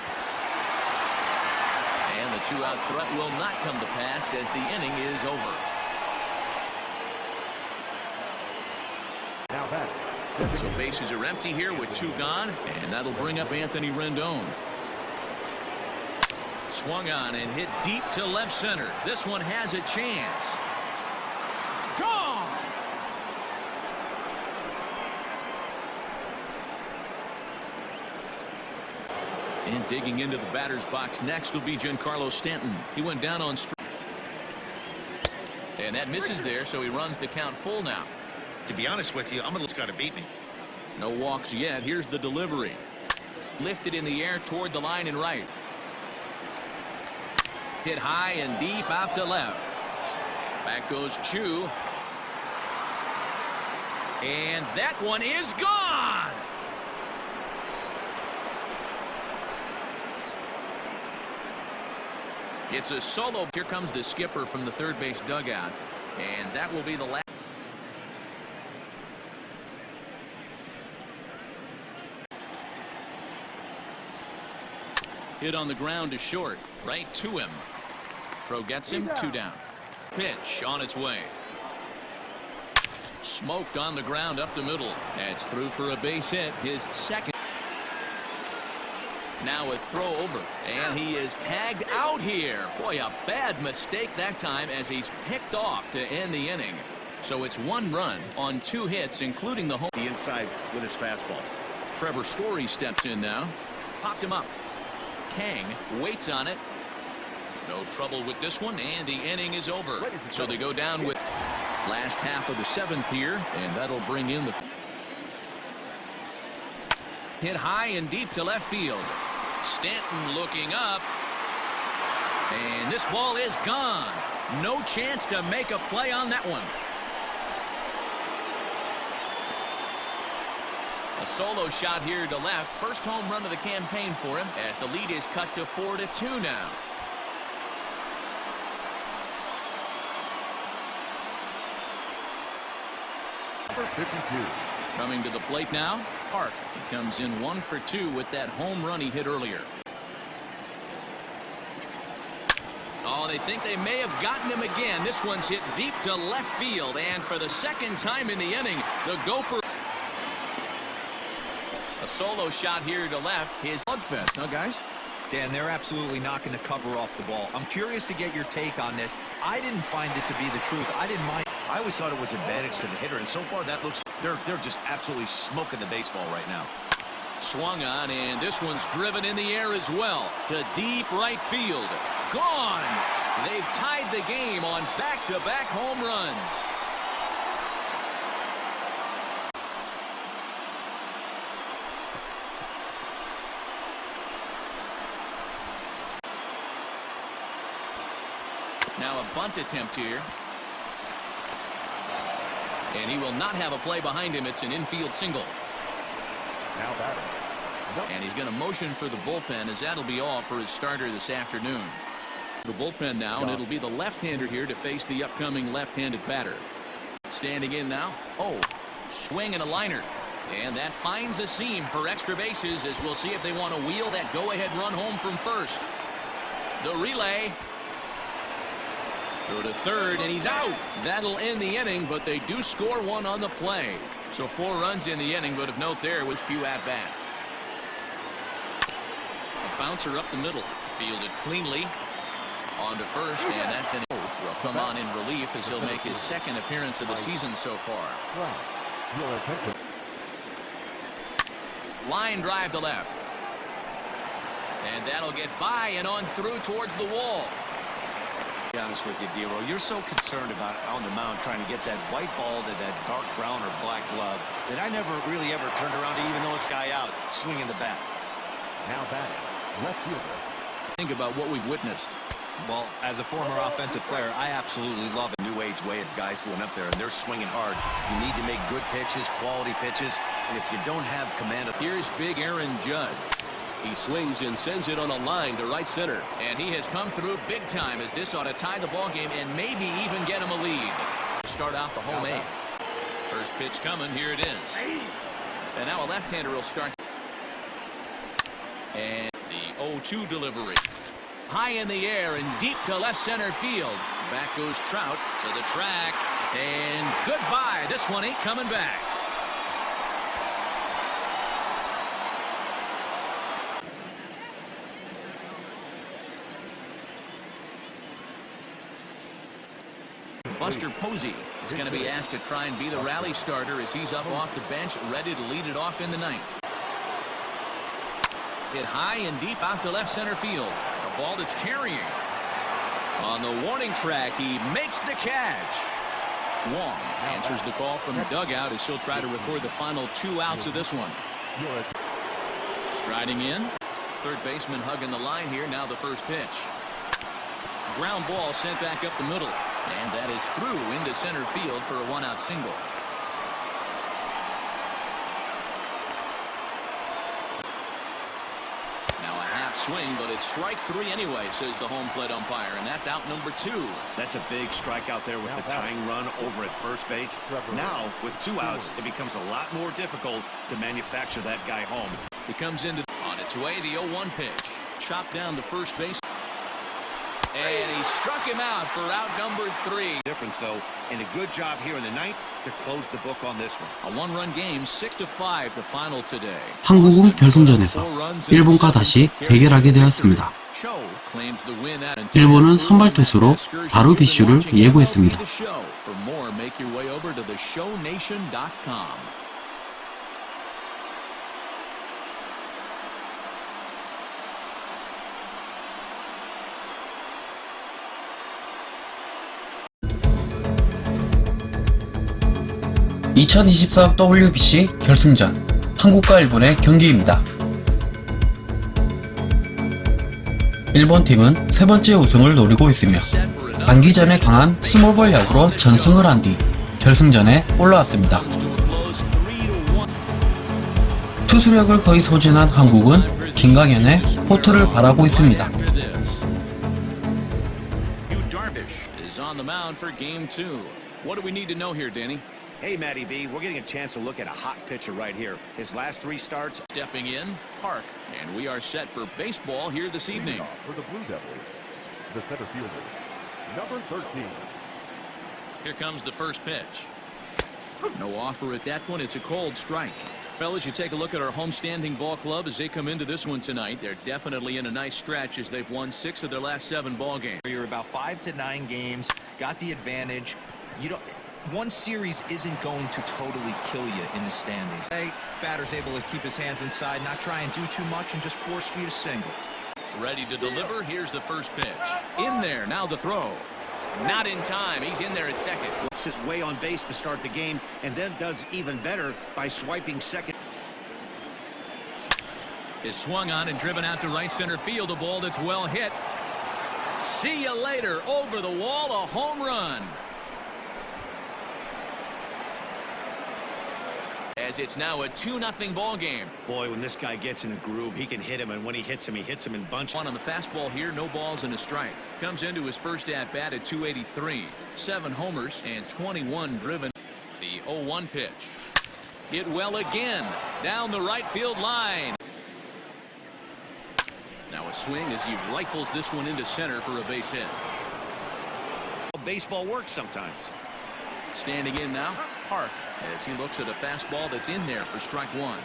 And the two-out threat will not come to pass as the inning is over. Now batting. So bases are empty here with two gone, and that'll bring up Anthony Rendon. Swung on and hit deep to left center. This one has a chance. Gone! And digging into the batter's box next will be Giancarlo Stanton. He went down on strike. And that misses there, so he runs the count full now. To be honest with you, I'm gonna got to beat me. No walks yet. Here's the delivery. Lifted in the air toward the line and right. Hit high and deep out to left. Back goes Choo. And that one is gone. It's a solo. Here comes the skipper from the third base dugout. And that will be the last. Hit on the ground to short. Right to him. Throw gets him. Two down. Pitch on its way. Smoked on the ground up the middle. That's through for a base hit. His second. Now a throw over. And he is tagged out here. Boy, a bad mistake that time as he's picked off to end the inning. So it's one run on two hits, including the home. The inside with his fastball. Trevor Story steps in now. Popped him up. Kang waits on it. No trouble with this one, and the inning is over. So they go down with last half of the seventh here, and that'll bring in the Hit high and deep to left field. Stanton looking up. And this ball is gone. No chance to make a play on that one. A solo shot here to left. First home run of the campaign for him as the lead is cut to 4 to 2 now. Number 52. Coming to the plate now, Park. He comes in one for two with that home run he hit earlier. Oh, they think they may have gotten him again. This one's hit deep to left field, and for the second time in the inning, the Gopher. A solo shot here to left. His slugfest, huh, guys? Dan, they're absolutely not going to cover off the ball. I'm curious to get your take on this. I didn't find it to be the truth. I didn't mind. I always thought it was advantage to the hitter, and so far that looks they're they're just absolutely smoking the baseball right now. Swung on, and this one's driven in the air as well to deep right field. Gone! They've tied the game on back-to-back home runs. Now a bunt attempt here. And he will not have a play behind him. It's an infield single. Now batting. Number And he's going to motion for the bullpen as that'll be all for his starter this afternoon. The bullpen now, and it'll be the left-hander here to face the upcoming left-handed batter. Standing in now. Oh, swing and a liner. And that finds a seam for extra bases as we'll see if they want to wheel that go-ahead run home from first. The relay. Go to third, and he's out. That'll end the inning, but they do score one on the play. So four runs in the inning, but of note there was few at-bats. A bouncer up the middle. Fielded cleanly. On to first, and that's an will come on in relief as he'll make his second appearance of the season so far. Line drive to left. And that'll get by and on through towards the wall. Be honest with you, Dero, you're so concerned about on the mound trying to get that white ball to that dark brown or black glove that I never really ever turned around to even though it's guy out swinging the bat. Now batting. Left fielder. Think about what we've witnessed. Well, as a former offensive player, I absolutely love it. New age way of guys going up there and they're swinging hard. You need to make good pitches, quality pitches, and if you don't have command of Here's big Aaron Judd. He swings and sends it on a line to right center. And he has come through big time as this ought to tie the ball game and maybe even get him a lead. Start out the home eighth. First pitch coming. Here it is. And now a left-hander will start. And the 0-2 delivery. High in the air and deep to left center field. Back goes Trout to the track. And goodbye. This one ain't coming back. Buster Posey is going to be asked to try and be the rally starter as he's up off the bench, ready to lead it off in the ninth. Hit high and deep out to left center field. A ball that's carrying. On the warning track, he makes the catch. Wong answers the call from the dugout as he'll try to record the final two outs of this one. Striding in. Third baseman hugging the line here. Now the first pitch. Ground ball sent back up the middle. And that is through into center field for a one-out single. Now a half swing, but it's strike three anyway, says the home plate umpire. And that's out number two. That's a big strikeout there with Now the batting. tying run over at first base. Trevor Now, with two outs, it becomes a lot more difficult to manufacture that guy home. He comes into on its way, the 0-1 pitch. Chopped down to first base. And he struck him out for out number three. Difference, though, and a good job here in the ninth to close the book on this one. A one-run game, 6 to 5 the final today. 한국은 결승전에서 일본과 다시 대결하게 되었습니다. 일본은 선발 투수로 다루비슈를 예고했습니다. (2023) WBC 결승전 한국과 일본의 경기입니다. 일본 팀은 세 번째 우승을 노리고 있으며 단기전에 강한 스몰볼 야구로 전승을 한 뒤 결승전에 올라왔습니다. 투수력을 거의 소진한 한국은 김강현의 포트를 바라고 있습니다. Hey, Matty B, we're getting a chance to look at a hot pitcher right here. His last three starts, Stepping in, Park, and we are set for baseball here this evening. For the Blue Devils, the center fielder, number 13. Here comes the first pitch. No offer at that one. It's a cold strike. Fellas, you take a look at our homestanding ball club as they come into this one tonight. They're definitely in a nice stretch as they've won six of their last seven ball games. You're about five to nine games, got the advantage. You don't. One series isn't going to totally kill you in the standings. Hey, batter's able to keep his hands inside, not try and do too much, and just force feed a single. Ready to deliver. Here's the first pitch. In there. Now the throw. Not in time. He's in there at second. sits way on base to start the game, and then does even better by swiping second. is swung on and driven out to right center field. A ball that's well hit. See you later. Over the wall, a home run. As it's now a 2-0 ball game. Boy, when this guy gets in a groove, he can hit him, and when he hits him, he hits him in bunches. One on the fastball here, no balls and a strike. Comes into his first at-bat at 283. Seven homers and 21 driven. The 0-1 pitch. Hit well again. Down the right field line. Now a swing as he rifles this one into center for a base hit. Baseball works sometimes. Standing in now, Park, as he looks at a fastball that's in there for strike one.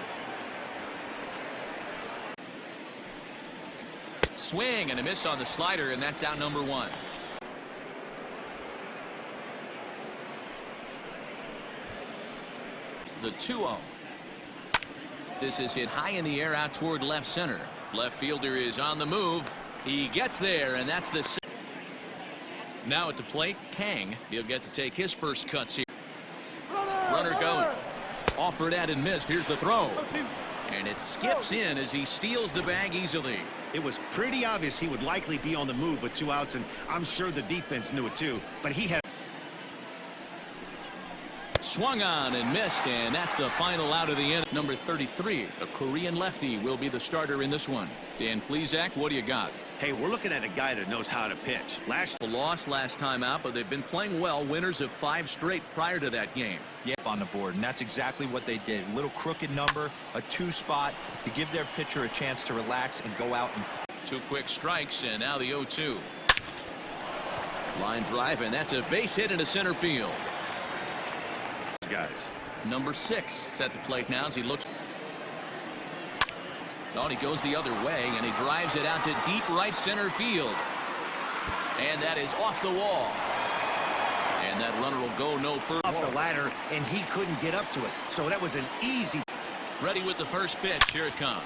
Swing and a miss on the slider, and that's out number one. The 2-0. This is hit high in the air out toward left center. Left fielder is on the move. He gets there, and that's the now at the plate, Kang. He'll get to take his first cuts here. Offered at and missed. Here's the throw. And it skips oh. in as he steals the bag easily. It was pretty obvious he would likely be on the move with two outs, and I'm sure the defense knew it too. But he had Swung on and missed, and that's the final out of the inning. Number 33, a Korean lefty, will be the starter in this one. Dan Plesac, what do you got? Hey, we're looking at a guy that knows how to pitch. Last The loss last time out, but they've been playing well. Winners of five straight prior to that game. Yep, on the board, and that's exactly what they did. A little crooked number, a two spot to give their pitcher a chance to relax and go out and Two quick strikes, and now the 0-2. Line drive, and that's a base hit into center field. guys. Number six is at the plate now as he looks. Oh, he goes the other way, and he drives it out to deep right center field. And that is off the wall. And that runner will go no further. Up the ladder, and he couldn't get up to it. So that was an easy. Ready with the first pitch. Here it comes.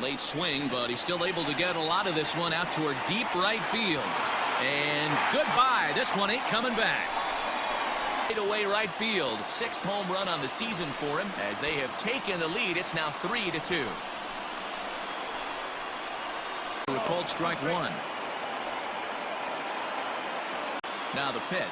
Late swing, but he's still able to get a lot of this one out toward deep right field. And goodbye. This one ain't coming back. Right away right field. Sixth home run on the season for him. As they have taken the lead, it's now three to two. A cold strike one. Now the pitch.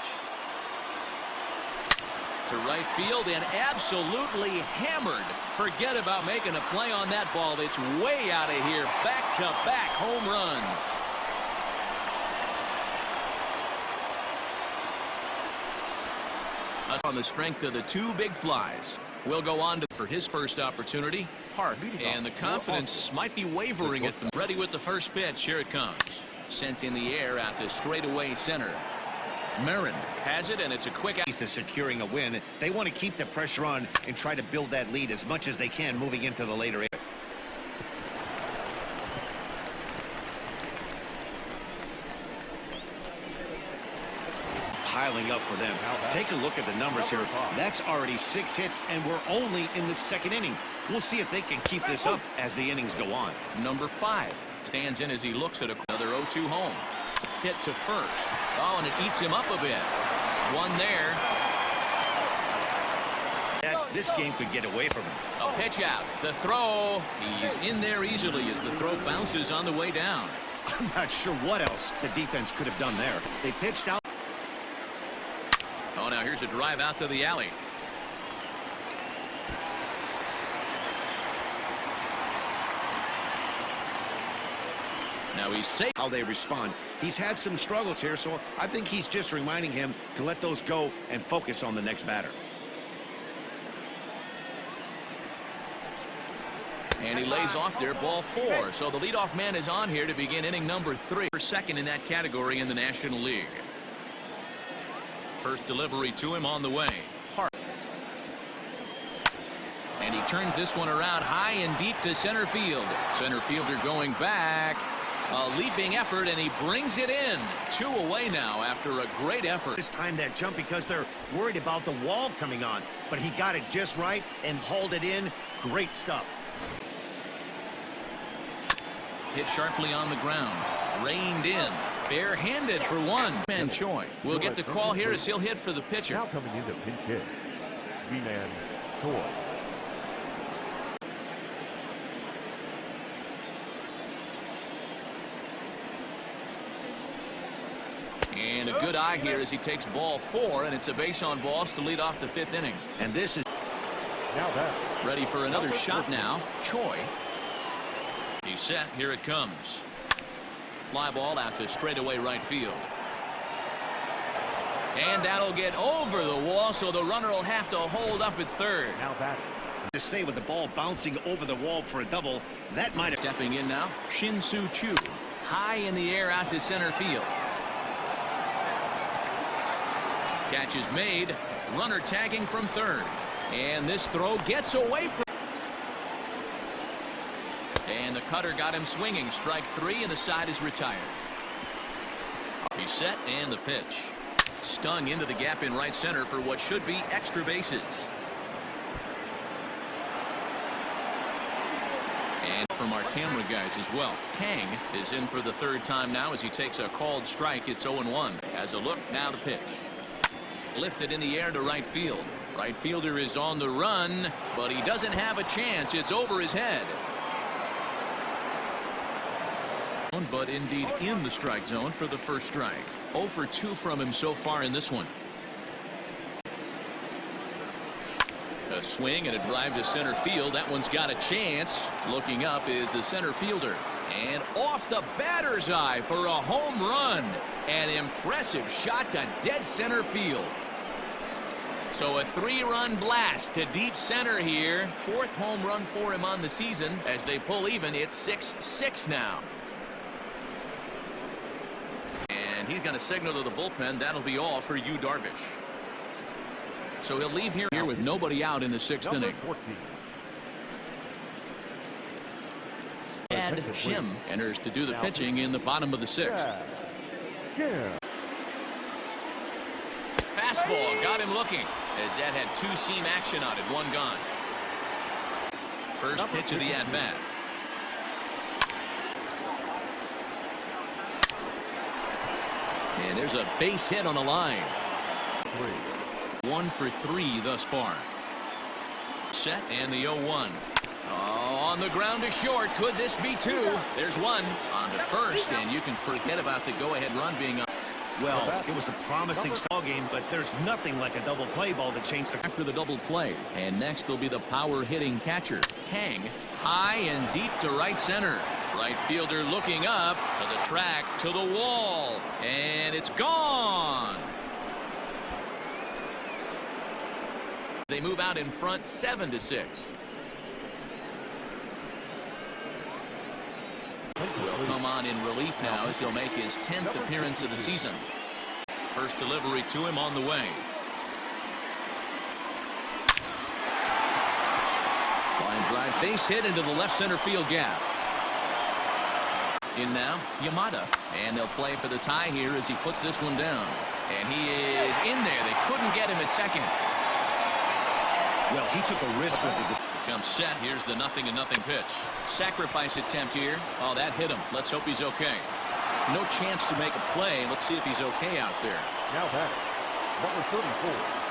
To right field and absolutely hammered. Forget about making a play on that ball. It's way out of here. Back-to-back home runs. On the strength of the two big flies. Will go on to for his first opportunity. Park. And the confidence might be wavering at them. Ready with the first pitch. Here it comes. Sent in the air out to straightaway center. Marin has it, and it's a quick out. To securing a win, they want to keep the pressure on and try to build that lead as much as they can moving into the later. Piling up for them. Take a look at the numbers here. That's already six hits, and we're only in the second inning. We'll see if they can keep this up as the innings go on. Number five stands in as he looks at another 0-2 home. Hit to first. Oh, and it eats him up a bit. One there. That this game could get away from him. A pitch out. The throw. He's in there easily as the throw bounces on the way down. I'm not sure what else the defense could have done there. They pitched out. Oh, now here's a drive out to the alley. Now he's safe. how they respond. He's had some struggles here, so I think he's just reminding him to let those go and focus on the next batter. And he lays off there, ball four. So the leadoff man is on here to begin inning number three. Second in that category in the National League. First delivery to him on the way. Hart. And he turns this one around high and deep to center field. Center fielder going back. A leaping effort, and he brings it in. Two away now after a great effort. This time that jump because they're worried about the wall coming on. But he got it just right and hauled it in. Great stuff. Hit sharply on the ground. Reined in. Barehanded for one. Man Choi will get the call here as he'll hit for the pitcher. Now coming in to pinch hit, Ji-Man Choi. And a good eye here as he takes ball four, and it's a base on balls to lead off the fifth inning. And this is Now that Ready for another shot now. Choi. He's set. Here it comes. Fly ball out to straightaway right field. And that'll get over the wall, so the runner will have to hold up at third. now that to say with the ball bouncing over the wall for a double. That might have. Stepping in now, Shin Soo Choo. High in the air out to center field. Catch is made. Runner tagging from third. And this throw gets away from. And the cutter got him swinging. Strike three, and the side is retired. He's set, and the pitch. Stung into the gap in right center for what should be extra bases. And from our camera guys as well. Kang is in for the third time now as he takes a called strike. It's 0-1. As a look, now the pitch. Lifted in the air to right field. Right fielder is on the run, but he doesn't have a chance. It's over his head. But indeed in the strike zone for the first strike. 0 for 2 from him so far in this one. A swing and a drive to center field. That one's got a chance. Looking up is the center fielder. And off the batter's eye for a home run. An impressive shot to dead center field. So a three-run blast to deep center here. Fourth home run for him on the season. As they pull even, it's 6-6 now. And he's going to signal to the bullpen. That'll be all for you, Darvish. So he'll leave here, here with nobody out in the sixth number inning. 14. Ed Shim enters to do the pitching in the bottom of the sixth. Yeah. Fastball got him looking as that had two seam action on it, one gone. First pitch of the at bat. And there's a base hit on the line. Three. One for three thus far. Set and the 0-1. Oh, on the ground to short. Could this be two? There's one on the first, and you can forget about the go-ahead run being on. Well, it was a promising ball game, but there's nothing like a double play ball that changed the. after the double play. And next will be the power hitting catcher, Kang, high and deep to right center. Right fielder looking up to the track to the wall. And it's gone. They move out in front 7 to 6. Will come on in relief now as he'll make his 10th appearance of the season. First delivery to him on the way. Line drive base hit into the left center field gap. In now, Yamada. And they'll play for the tie here as he puts this one down. And he is in there. They couldn't get him at second. Well, he took a risk with the. Comes set. Here's the nothing and nothing pitch. Sacrifice attempt here. Oh, that hit him. Let's hope he's okay. No chance to make a play. Let's see if he's okay out there. Now that number 34.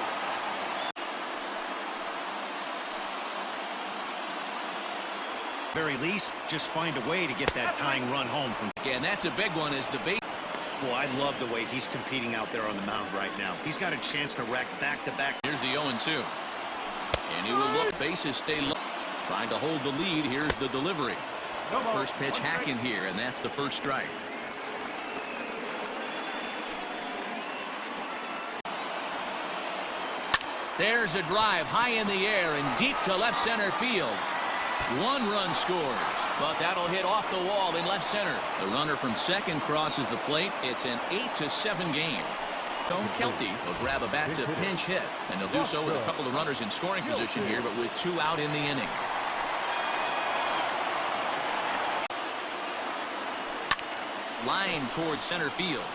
Very least, just find a way to get that tying run home from. And that's a big one as the base. Well, I love the way he's competing out there on the mound right now. He's got a chance to rack back-to-back. Here's the 0-2. And he will look. Bases stay low. Trying to hold the lead. Here's the delivery. First pitch hacking here, and that's the first strike. There's a drive high in the air and deep to left center field. One run scores, but that'll hit off the wall in left center. The runner from second crosses the plate. It's an 8 to 7 game. Tom Kelty will grab a bat to pinch hit, and they'll do so with a couple of runners in scoring position here, but with two out in the inning. Line towards center field.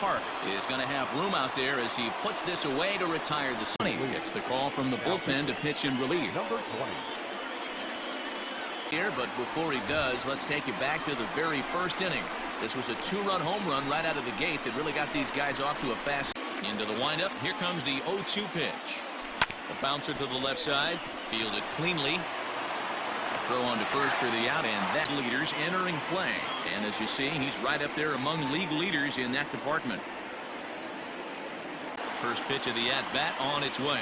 Park is going to have room out there as he puts this away to retire the Sunny. Gets the call from the bullpen to pitch in relief. Number 20. Here, but before he does, let's take you back to the very first inning. This was a two-run home run right out of the gate that really got these guys off to a fast into the windup. Here comes the 0-2 pitch. A bouncer to the left side, fielded cleanly. Throw on to first for the out, and that leaders entering play. And as you see, he's right up there among league leaders in that department. First pitch of the at-bat on its way.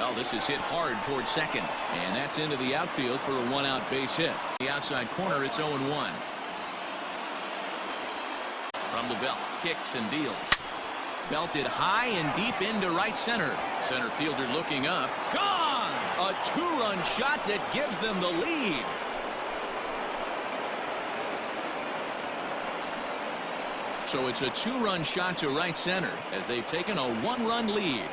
Oh, this is hit hard towards second. And that's into the outfield for a one-out base hit. The outside corner, it's 0-1. From the belt, kicks and deals. Belted high and deep into right center. Center fielder looking up. Gone! A two-run shot that gives them the lead. So it's a two-run shot to right center as they've taken a one-run lead.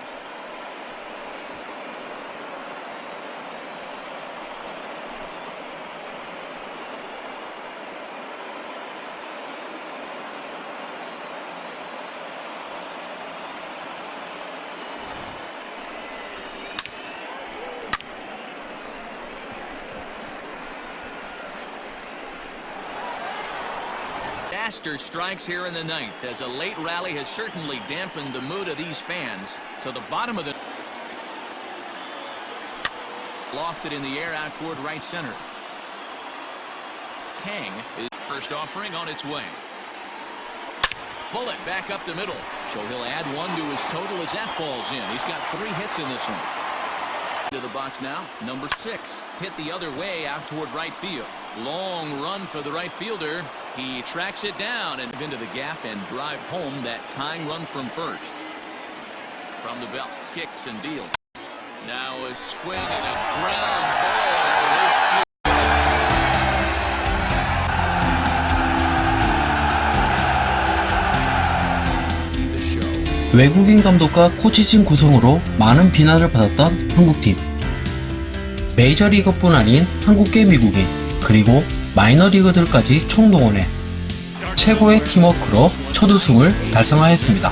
Astor strikes here in the ninth as a late rally has certainly dampened the mood of these fans to the bottom of the lofted in the air out toward right center. Kang is first offering on its way. Bullet back up the middle. So he'll add one to his total as that falls in. He's got three hits in this one. To the box now, number six. Hit the other way out toward right field. Long run for the right fielder. He tracks it down and into the gap and drive home that tying run from first. From the belt, kicks and deals. Now a swing and a ground ball. 외국인 감독과 코치진 구성으로 많은 비난을 받았던 한국팀. 메이저리그뿐 아닌 한국계 미국인 그리고 마이너리그들까지 총동원해 최고의 팀워크로 첫 우승을 달성하였습니다.